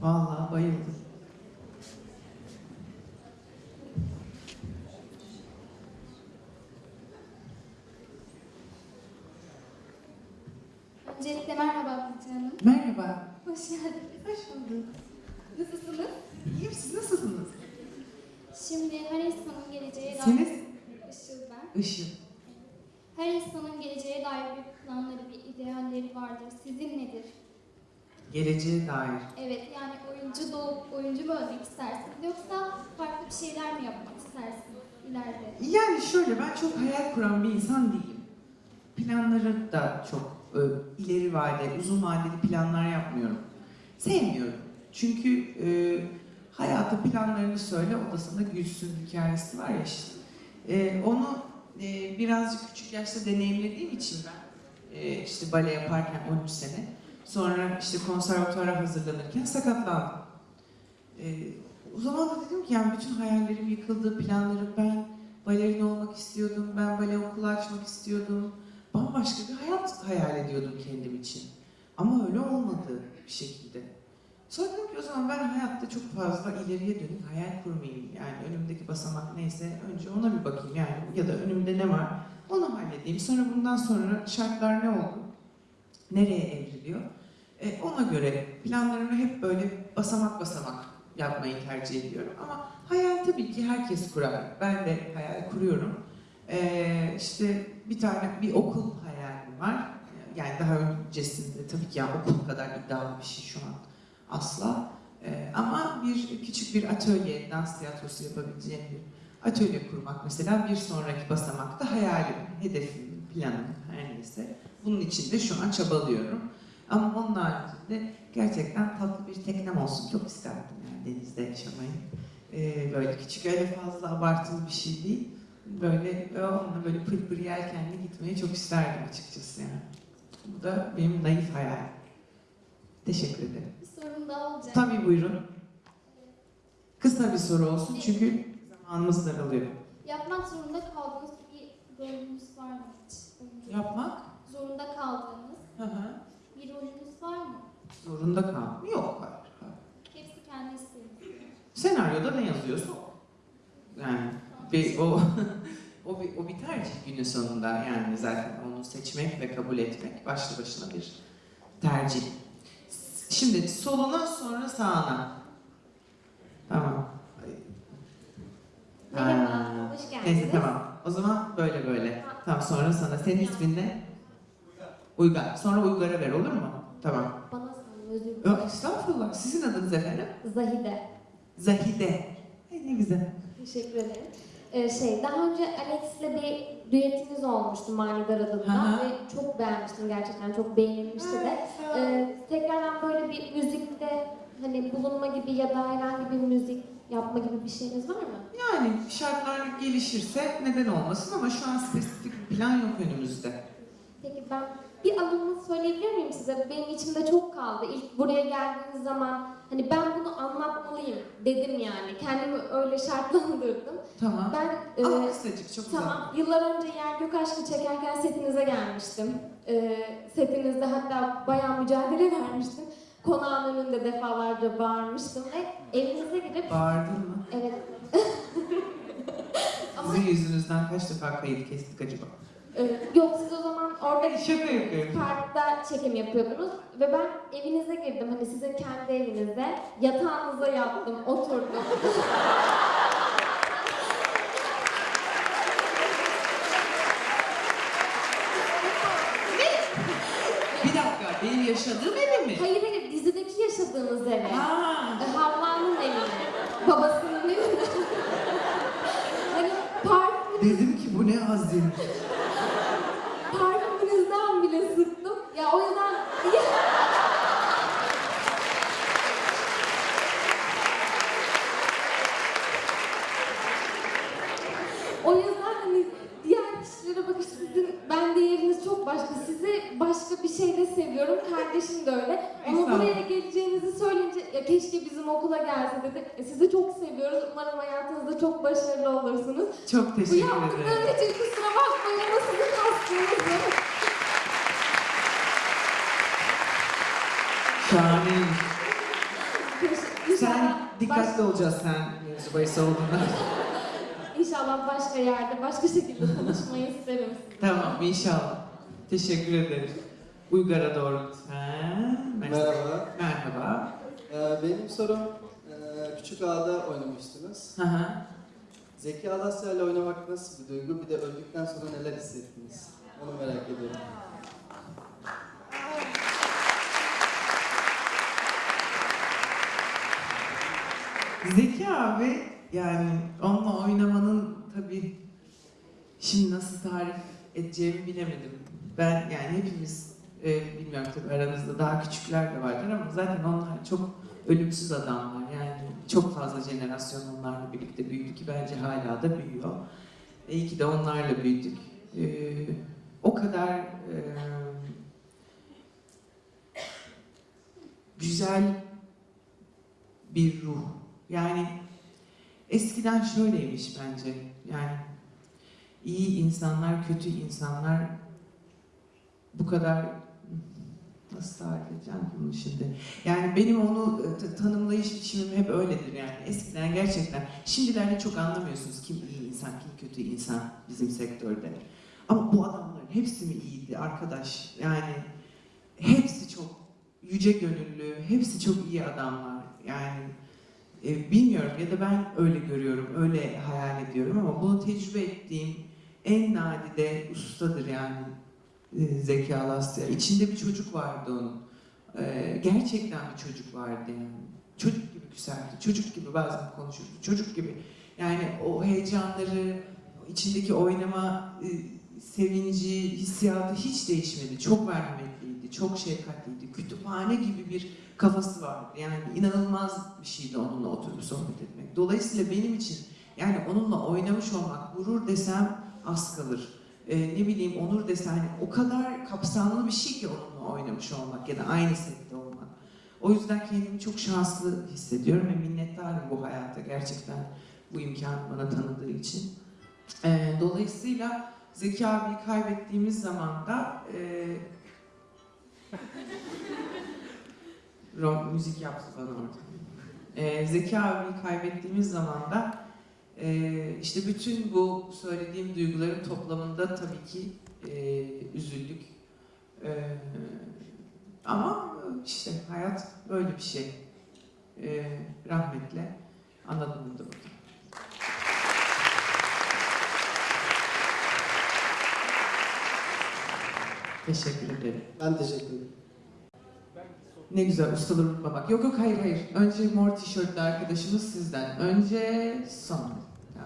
Vallahi bayıldım. Öncelikle merhaba Burcu Hanım. Merhaba. Hoş geldiniz. Hoş bulduk. Nasılsınız? İyiyim siz nasılsınız? Şimdi geleceğe dair... Seniz? Işıl ben. Işıl. Her insanın geleceğe dair bir planları, bir idealleri vardır. Sizin nedir? Geleceğe dair. Evet, yani oyuncu doğup oyuncu mu olmak istersiniz? Yoksa farklı bir şeyler mi yapmak istersiniz ileride? Yani şöyle ben çok hayal kuran bir insan değilim. Planları da çok e, ileri vade, uzun vadeli planlar yapmıyorum. Sevmiyorum. Çünkü e, hayata planlarını söyle odasında gülsün hikayesi var ya işte. E, onu e, birazcık küçük yaşta deneyimlediğim için ben e, işte bale yaparken 13 sene sonra işte konservatuvara hazırlanırken sakatlandım. E, o zaman da dedim ki yani bütün hayallerim yıkıldı, planlarım ben balerin olmak istiyordum, ben bale okulu açmak istiyordum. Bambaşka bir hayat hayal ediyordum kendim için. Ama öyle olmadı bir şekilde. Sonra dedim ki o zaman ben hayatta çok fazla ileriye dönük hayal kurmayayım. Yani önümdeki basamak neyse önce ona bir bakayım yani ya da önümde ne var onu halledeyim. Sonra bundan sonra şartlar ne oldu? Nereye evriliyor? E, ona göre planlarımı hep böyle basamak basamak yapmayı tercih ediyorum. Ama hayal tabii ki herkes kurar. Ben de hayal kuruyorum. Ee, işte bir tane bir okul hayalim var. Yani daha öncesinde tabii ki yani okul kadar iddialı bir şey şu an asla. Ee, ama bir küçük bir atölye, dans tiyatrosu yapabileceğim bir atölye kurmak mesela bir sonraki basamakta hayalim, hedefim, planım her neyse. Bunun için de şu an çabalıyorum. Ama onun haricinde gerçekten tatlı bir teknem olsun. Çok isterdim yani denizde yaşamayı. Ee, böyle küçük öyle fazla abartılı bir şey değil. Böyle onunla böyle pır pır yelkenli gitmeyi çok isterdim açıkçası yani. Bu da benim naif hayalim. Teşekkür ederim. Sorum daha olacak. Tabii buyurun. Kısa bir soru olsun çünkü zamanımız daralıyor. Yapmak zorunda kaldığınız bir rolünüz var mı hiç? Yapmak? Zorunda kaldığınız Hı hı. bir rolünüz var mı? Zorunda kal. Yok hayır. hayır. Hepsi kendi isteğiniz. Senaryoda ne yazıyorsa o. Yani bir, o, o, bir, o bir tercih günün sonunda yani zaten onu seçmek ve kabul etmek başlı başına bir tercih. Şimdi soluna sonra sağına. Tamam. Merhaba, Ha, hoş geldiniz. Neyse tamam. O zaman böyle böyle. Tamam sonra sana. Senin ismin ne? Uygar. Sonra Uygar'a ver olur mu? Tamam. Bana sorun, özür dilerim. Estağfurullah. Sizin adınız efendim? Zahide. Zahide. Ay, ne güzel. Teşekkür ederim. Ee, şey, daha önce Alex'le bir düetiniz olmuştu Manidar adında ve çok beğenmiştim gerçekten, çok beğenilmişti de. Ee, tekrardan böyle bir müzikte hani bulunma gibi ya da herhangi bir müzik yapma gibi bir şeyiniz var mı? Yani şartlar gelişirse neden olmasın ama şu an spesifik bir plan yok önümüzde. Peki ben bir anımı söyleyebilir miyim size? Benim içimde çok kaldı. İlk buraya geldiğiniz zaman hani ben bunu anlatmalıyım dedim yani. Kendimi öyle şartlandırdım. Tamam. Ben Ama e, kısacık çok Tamam. Yıllar önce Yer Gök Aşkı çekerken setinize gelmiştim. E, setinizde hatta bayağı mücadele vermiştim. Konağın önünde defalarca bağırmıştım ve evinize gidip... Bağırdın mı? Evet. Sizin yüzünüzden kaç defa kayıt kestik acaba? Ee, yok siz o zaman orada Şaka yapıyorum. parkta çekim yapıyordunuz ve ben evinize girdim hani sizin kendi evinizde yatağınıza yattım oturdum. Bir dakika, benim yaşadığım evi mi? hayır hayır dizideki yaşadığınız eve. Ha. E, Havva'nın evine. Babasının evine. hani park, Dedim ki bu ne parkınızdan bile sıktım. Ya o yüzden O yüzden hani diğer kişilere bakış sizin ben değeriniz çok başka. Sizi başka bir şeyle seviyorum. Kardeşim de öyle. Ama buraya geleceğinizi söyleyince ya keşke bizim okula gelse dedi. E, sizi çok seviyoruz. Umarım hayatınızda çok başarılı olursunuz. Çok Bu teşekkür ederim. yaptıklarım için kusura bakmayın ama sizin Şahane. Sen dikkatli olacaksın sen mevzu bahis olduğunda. İnşallah başka yerde, başka şekilde tanışmayı isterim. tamam inşallah. Teşekkür ederim. Uygar'a doğru lütfen. Merhaba. Merhaba. Ee, benim sorum, e, Küçük Ağa'da oynamıştınız. Hı hı. Zeki Alasya ile oynamak nasıl bir duygu? Bir de öldükten sonra neler hissettiniz? Onu merak ediyorum. Zeki abi yani onunla oynamanın tabii şimdi nasıl tarif edeceğimi bilemedim. Ben yani hepimiz e, bilmiyorum tabii aranızda daha küçükler de vardır ama zaten onlar çok ölümsüz adamlar. Yani çok fazla jenerasyon onlarla birlikte büyüdü ki bence hala da büyüyor. E, iyi ki de onlarla büyüdük. E, o kadar e, güzel bir ruh. Yani eskiden şöyleymiş bence. Yani iyi insanlar, kötü insanlar bu kadar nasıl tarif edeceğim bunu şimdi? Yani benim onu e, tanımlayış biçimim hep öyledir yani. Eskiden gerçekten, şimdilerde çok anlamıyorsunuz kim iyi insan, kim kötü insan bizim sektörde. Ama bu adamların hepsi mi iyiydi arkadaş? Yani hepsi çok yüce gönüllü, hepsi çok iyi adamlar. Yani e, bilmiyorum ya da ben öyle görüyorum, öyle hayal ediyorum ama bunu tecrübe ettiğim en nadide ustadır yani e, Zeki Alasya. İçinde bir çocuk vardı onun. E, gerçekten bir çocuk vardı yani. Çocuk gibi güzeldi, çocuk gibi bazen konuşurdu, çocuk gibi. Yani o heyecanları, içindeki oynama e, sevinci, hissiyatı hiç değişmedi. Çok merhametliydi, çok şefkatliydi. Kütüphane gibi bir kafası vardı. Yani inanılmaz bir şeydi onunla oturup sohbet etmek. Dolayısıyla benim için yani onunla oynamış olmak, gurur desem az kalır. Ee, ne bileyim onur desem hani o kadar kapsamlı bir şey ki onunla oynamış olmak ya da aynı sette olmak. O yüzden kendimi çok şanslı hissediyorum ve minnettarım bu hayata gerçekten bu imkanı bana tanıdığı için. Ee, dolayısıyla Zeki abiyi kaybettiğimiz zaman da e, Rom müzik yaptı bana orada. Ee, Zeki abiyi kaybettiğimiz zaman da e, işte bütün bu söylediğim duyguların toplamında tabii ki e, üzüldük. E, ama işte hayat böyle bir şey. E, rahmetle anladım da burada. Teşekkür ederim. Ben teşekkür ederim. Ne güzel ustaları unutmamak. Yok yok hayır hayır. Önce mor tişörtlü arkadaşımız sizden. Önce sonra. Ha,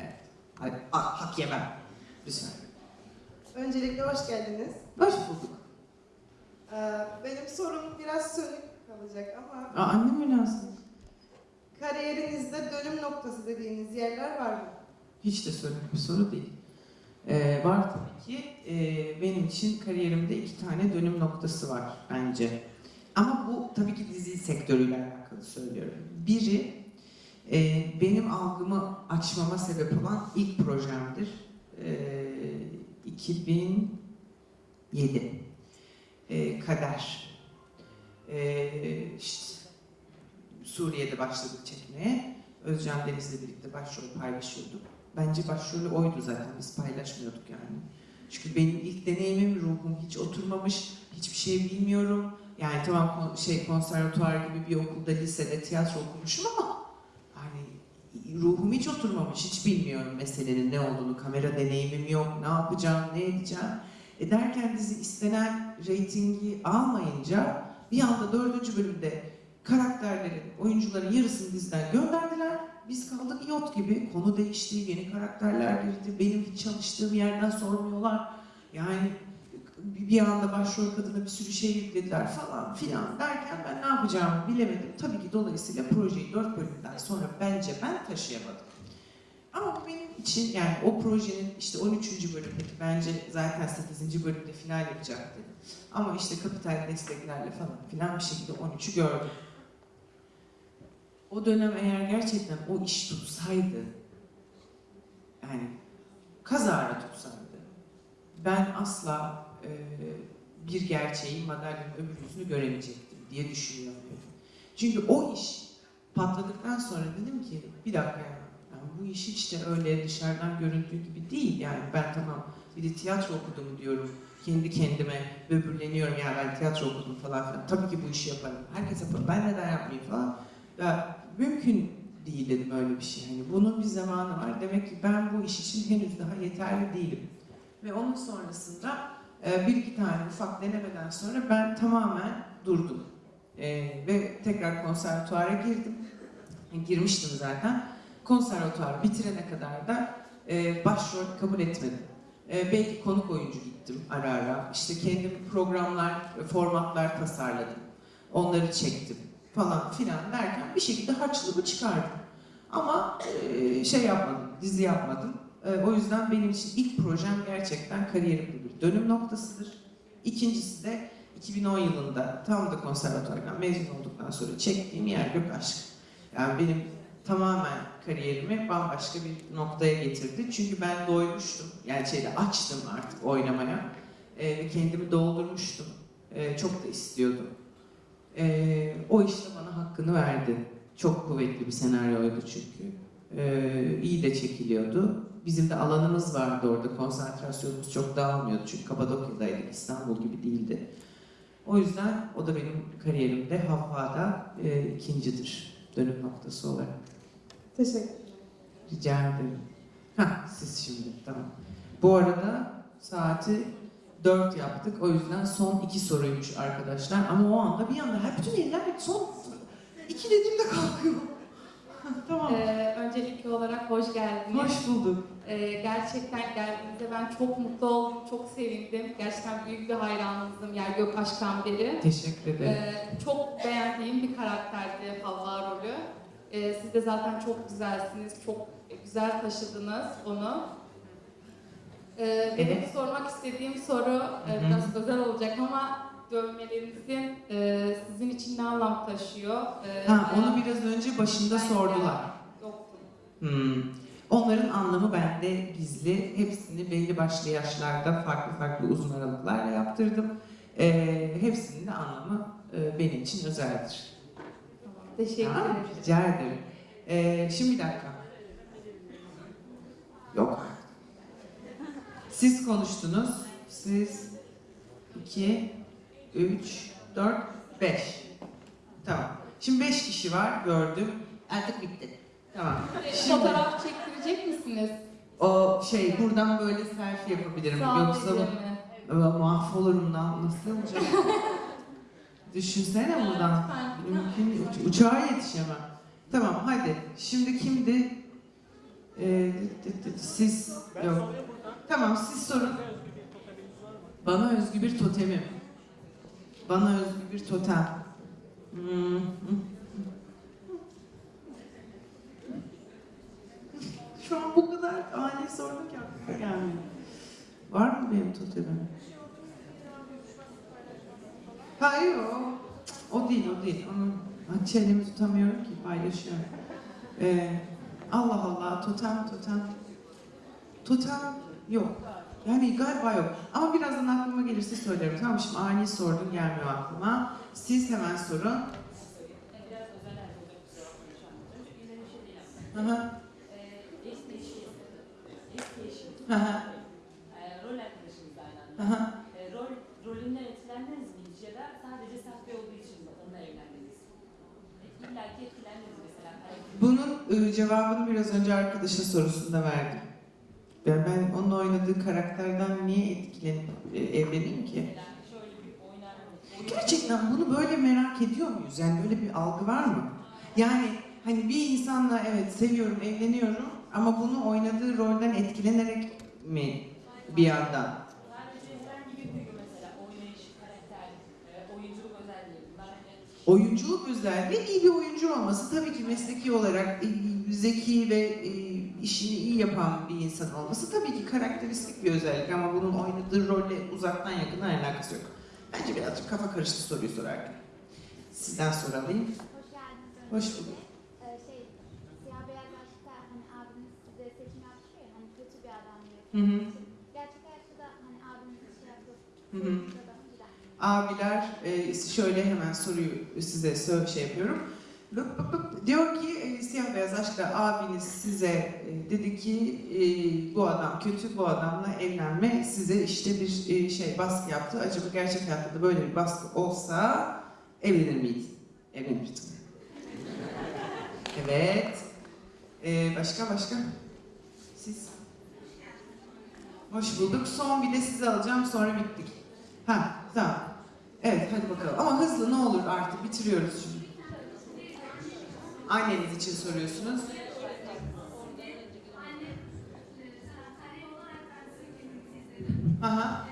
Evet. Hadi ah, hak yemem. Lütfen. Öncelikle hoş geldiniz. Hoş bulduk. Ee, benim sorum biraz sönük kalacak ama Aa, annem mi lazım? kariyerinizde dönüm noktası dediğiniz yerler var mı? Hiç de sorun bir soru değil. Ee, var tabii ki. e, benim için kariyerimde iki tane dönüm noktası var bence. Ama bu tabii ki dizi sektörüyle alakalı söylüyorum. Biri e, benim algımı açmama sebep olan ilk projemdir. E, 2007 e, Kader. E, işte Suriye'de başladık çekmeye. Özcan Deniz'le birlikte başrol paylaşıyorduk. Bence başrolü oydu zaten, biz paylaşmıyorduk yani. Çünkü benim ilk deneyimim, ruhum hiç oturmamış, hiçbir şey bilmiyorum. Yani tamam şey konservatuvar gibi bir okulda, lisede tiyatro okumuşum ama hani ruhum hiç oturmamış, hiç bilmiyorum meselenin ne olduğunu, kamera deneyimim yok, ne yapacağım, ne edeceğim. E derken dizi istenen reytingi almayınca bir anda dördüncü bölümde karakterlerin, oyuncuların yarısını diziden gönderdiler. Biz kaldık yot gibi. Konu değişti, yeni karakterler girdi. Benim hiç çalıştığım yerden sormuyorlar. Yani bir anda başrol kadına bir sürü şey yüklediler falan filan derken ben ne yapacağımı bilemedim. Tabii ki dolayısıyla projeyi dört bölümden sonra bence ben taşıyamadım. Ama bu benim için yani o projenin işte 13. bölümdeki bence zaten 8. bölümde final yapacaktı. Ama işte kapital desteklerle falan filan bir şekilde 13'ü gördüm. O dönem eğer gerçekten o iş tutsaydı, yani kazara tutsaydı, ben asla e, bir gerçeği madalyonun öbür yüzünü göremeyecektim diye düşünüyorum. Çünkü o iş patladıktan sonra dedim ki bir dakika ya, yani bu iş hiç de öyle dışarıdan göründüğü gibi değil. Yani ben tamam bir de tiyatro okudum diyorum. Kendi kendime böbürleniyorum ya ben tiyatro okudum falan filan. Tabii ki bu işi yaparım. Herkes yapar. Ben neden yapmayayım falan. Ya mümkün değil dedim öyle bir şey. Hani bunun bir zamanı var. Demek ki ben bu iş için henüz daha yeterli değilim. Ve onun sonrasında e, bir iki tane ufak denemeden sonra ben tamamen durdum. E, ve tekrar konservatuara girdim. E, girmiştim zaten. Konservatuarı bitirene kadar da e, başrol kabul etmedim. E, belki konuk oyuncu gittim ara ara. İşte kendim programlar, formatlar tasarladım. Onları çektim falan filan derken bir şekilde harçlığımı çıkardım. Ama e, şey yapmadım, dizi yapmadım. E, o yüzden benim için ilk projem gerçekten kariyerimde bir dönüm noktasıdır. İkincisi de 2010 yılında tam da konservatuardan mezun olduktan sonra çektiğim Yer Gök Aşk. Yani benim tamamen kariyerimi bambaşka bir noktaya getirdi. Çünkü ben doymuştum. Yani şeyde açtım artık oynamaya. E, kendimi doldurmuştum. E, çok da istiyordum. E, o işte bana hakkını verdi. Çok kuvvetli bir senaryoydu çünkü. E, iyi de çekiliyordu. Bizim de alanımız vardı orada. Konsantrasyonumuz çok dağılmıyordu. Çünkü Kapadokya'daydık. İstanbul gibi değildi. O yüzden o da benim kariyerimde Havva'da e, ikincidir. Dönüm noktası olarak. Teşekkür ederim. Rica ederim. Hah, siz şimdi, tamam. Bu arada saati 4 yaptık. O yüzden son iki soruymuş arkadaşlar. Ama o anda bir anda her bütün eller son iki dediğimde kalkıyor. tamam. Ee, öncelikli olarak hoş geldiniz. Hoş bulduk. Ee, gerçekten geldiğinizde ben çok mutlu oldum, çok sevindim. Gerçekten büyük bir hayranınızdım Yer Gök Aşk'tan beri. Teşekkür ederim. Ee, çok beğendiğim bir karakterdi Havva rolü. Ee, siz de zaten çok güzelsiniz, çok güzel taşıdınız onu. Ee, benim Evet. sormak istediğim soru e, biraz özel olacak ama dövmelerinizin e, sizin için ne anlam taşıyor? Ee, Ha, onu biraz önce başında sordular. Yoktu. Hmm. Onların anlamı bende gizli. Hepsini belli başlı yaşlarda farklı farklı uzun aralıklarla yaptırdım. Ee, hepsinin de anlamı e, benim için özeldir. Teşekkür Tamam, ederim. Rica ederim. Ee, şimdi bir dakika. Yok. Siz konuştunuz. Siz iki, üç, dört, beş. Tamam. Şimdi beş kişi var gördüm. Artık bitti. Tamam. Şimdi Fotoğraf çektirecek misiniz? o şey buradan böyle selfie yapabilirim. Sağ Yoksa Ama mahvolurum. Nasıl olacak? Düşünsene buradan. Mümkün. Uç- uçağa yetişemem. Tamam hadi. Şimdi kimdi? Ee, siz yok. Tamam siz sorun. Bana özgü bir totemim. Bana özgü bir totem. Hmm. Şu an bu kadar ani sorduk ya. Yani. Var mı benim totemim? Hayır o. O değil o değil. Onu çenemi tutamıyorum ki paylaşıyorum. Ee, Allah Allah totem totem. Totem yok. Yani galiba yok. Ama birazdan aklıma gelirse söylerim. Tamam şimdi ani sordun gelmiyor aklıma. Siz hemen sorun. Hı. Ee, rol arkadaşımız aynı anda. rol, rolünden etkilendiniz mi hiç sadece sahte olduğu için onunla evlendiniz? İlla ki etkilendiniz mesela. Bunun e, cevabını biraz önce arkadaşın sorusunda verdim. Ben, ben onun oynadığı karakterden niye etkilenip e, evleneyim ki? Gerçekten bunu böyle merak ediyor muyuz? Yani böyle bir algı var mı? Yani hani bir insanla evet seviyorum, evleniyorum ama bunu oynadığı rolden etkilenerek mi bir yandan? Oyunculuk özelliği iyi bir oyuncu olması tabii ki mesleki olarak e, zeki ve e, işini iyi yapan bir insan olması tabii ki karakteristik bir özellik ama bunun oynadığı rolle uzaktan yakından alakası yok. Bence birazcık kafa karıştı soruyu sorarken. Sizden soralım. Hoş geldiniz. Hoş bulduk. Ee, şey, hani hani. Hı hı. Hani şey Hı hı. Abiler e, şöyle hemen soruyu size şey yapıyorum. Lıp lıp lıp. Diyor ki e, siyah beyaz aşkta abiniz size e, dedi ki e, bu adam kötü bu adamla evlenme size işte bir e, şey baskı yaptı. Acaba gerçek hayatta da böyle bir baskı olsa evlenir miydin? Evlenirdim. Evet. E, başka başka? Siz? Hoş bulduk. Son bir de sizi alacağım sonra bittik. Ha tamam. Evet hadi bakalım. Ama hızlı ne olur artık bitiriyoruz şimdi. Anneniz için soruyorsunuz. Aha.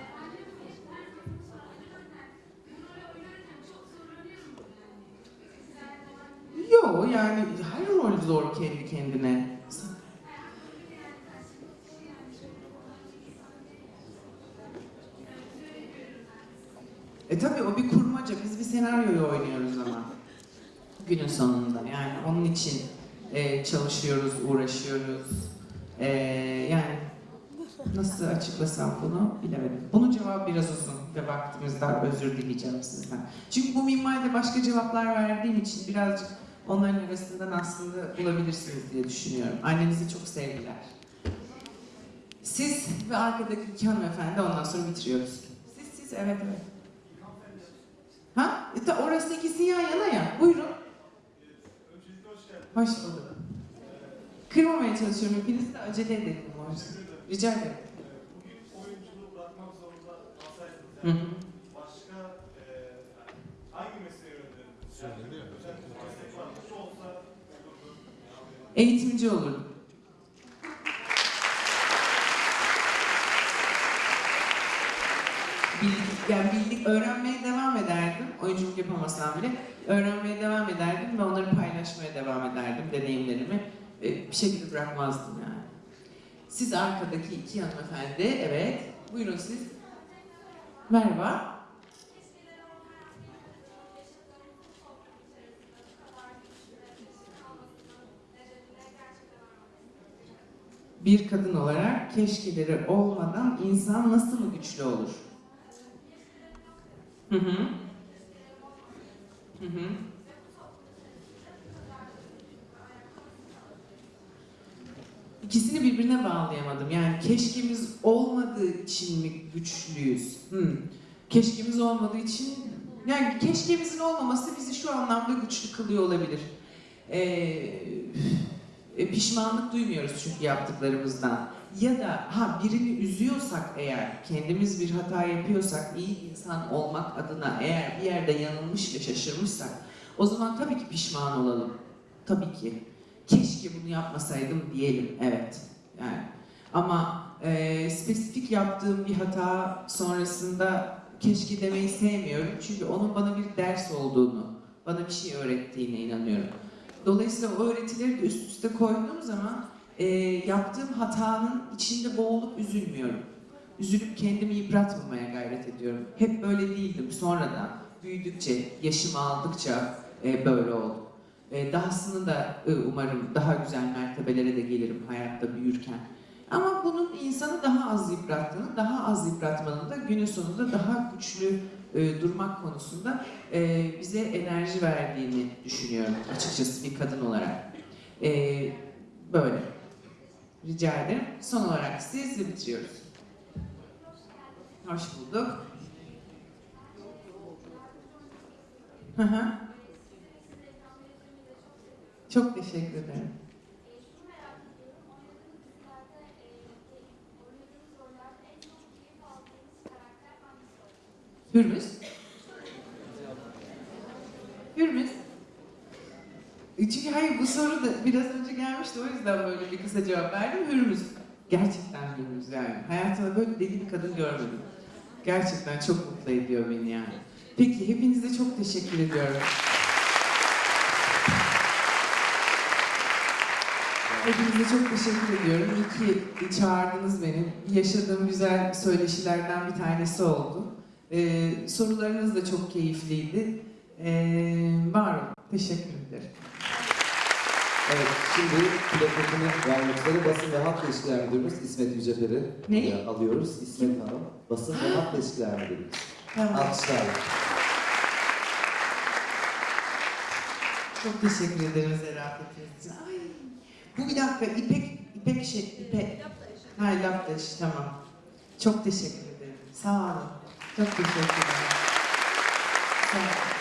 Yo yani her rol zor kendi kendine. E tabii o bir kurmaca. Biz bir senaryoyu oynuyoruz ama. Günün sonunda. Yani onun için e, çalışıyoruz, uğraşıyoruz. E, yani nasıl açıklasam bunu bilemedim. Bunun cevabı biraz uzun ve vaktimiz dar. Özür dileyeceğim sizden. Çünkü bu minvalde başka cevaplar verdiğim için birazcık onların arasından aslında bulabilirsiniz diye düşünüyorum. Annenizi çok sevdiler. Siz ve arkadaki iki hanımefendi ondan sonra bitiriyoruz. Siz siz evet evet. Ha? E, orası ikisi yan yana ya. Buyurun. Hoş bulduk. Kırmamaya çalışıyorum. Hepiniz de acele edelim. Rica ederim. bugün oyunculuğu bırakmak zorunda kalsaydınız yani başka e, hangi mesleğe yönelirirdiniz? Yani özel bir meslek var olsa olurdu. Eğitimci olurdum. Bildik, yani bildik, öğrenmeye devam ederdim. Oyunculuk yapamasam bile öğrenmeye devam ederdim ve onları paylaşmaya devam ederdim, deneyimlerimi. E, bir şekilde bırakmazdım yani. Siz arkadaki iki hanımefendi, evet. Buyurun siz. Merhaba. Bir kadın olarak keşkeleri olmadan insan nasıl mı güçlü olur? Hı hı. Hı hı. İkisini birbirine bağlayamadım. Yani keşkemiz olmadığı için mi güçlüyüz? Hı. Keşkemiz olmadığı için yani keşkemizin olmaması bizi şu anlamda güçlü kılıyor olabilir. Ee, e, pişmanlık duymuyoruz çünkü yaptıklarımızdan. Ya da ha birini üzüyorsak eğer, kendimiz bir hata yapıyorsak, iyi insan olmak adına eğer bir yerde yanılmış ve şaşırmışsak, o zaman tabii ki pişman olalım. Tabii ki. Keşke bunu yapmasaydım diyelim, evet. Yani. Ama e, spesifik yaptığım bir hata sonrasında keşke demeyi sevmiyorum. Çünkü onun bana bir ders olduğunu, bana bir şey öğrettiğine inanıyorum. Dolayısıyla o öğretileri de üst üste koyduğum zaman e, yaptığım hatanın içinde boğulup üzülmüyorum. üzülüp kendimi yıpratmamaya gayret ediyorum. Hep böyle değildim. Sonradan büyüdükçe, yaşımı aldıkça e, böyle oldum. E, dahasını da e, umarım daha güzel mertebelere de gelirim hayatta büyürken. Ama bunun insanı daha az yıprattığını, daha az yıpratmanın da günün sonunda daha güçlü e, durmak konusunda e, bize enerji verdiğini düşünüyorum açıkçası bir kadın olarak. E, böyle. Rica ederim. Son olarak siz ve bitiriyoruz. Hoş bulduk. Çok teşekkür ederim. Hürmüz. Hürmüz. E, Çünkü hayır bu soru da biraz önce gelmişti o yüzden böyle bir kısa cevap verdim. Hürmüz. Gerçekten Hürmüz yani. Hayatımda böyle deli bir kadın görmedim. Gerçekten çok mutlu ediyor beni yani. Peki hepinize çok teşekkür ediyorum. Hepinize çok teşekkür ediyorum. İyi ki çağırdınız beni. Yaşadığım güzel söyleşilerden bir tanesi oldu. Ee, sorularınız da çok keyifliydi. Ee, var olun. Teşekkür ederim. Evet, şimdi plaketini vermek üzere Basın ve Halk İlişkiler Müdürümüz İsmet buraya alıyoruz. İsmet Hanım, Basın ve Halk İlişkiler Müdürümüz. Tamam. Alkışlarla. Çok teşekkür ederim zarafetiniz için. Ay, bu bir dakika İpek, İpek şey, İpek. Ha, laf işi, tamam. Çok teşekkür ederim. Sağ olun. Çok teşekkür ederim. Sağ olun.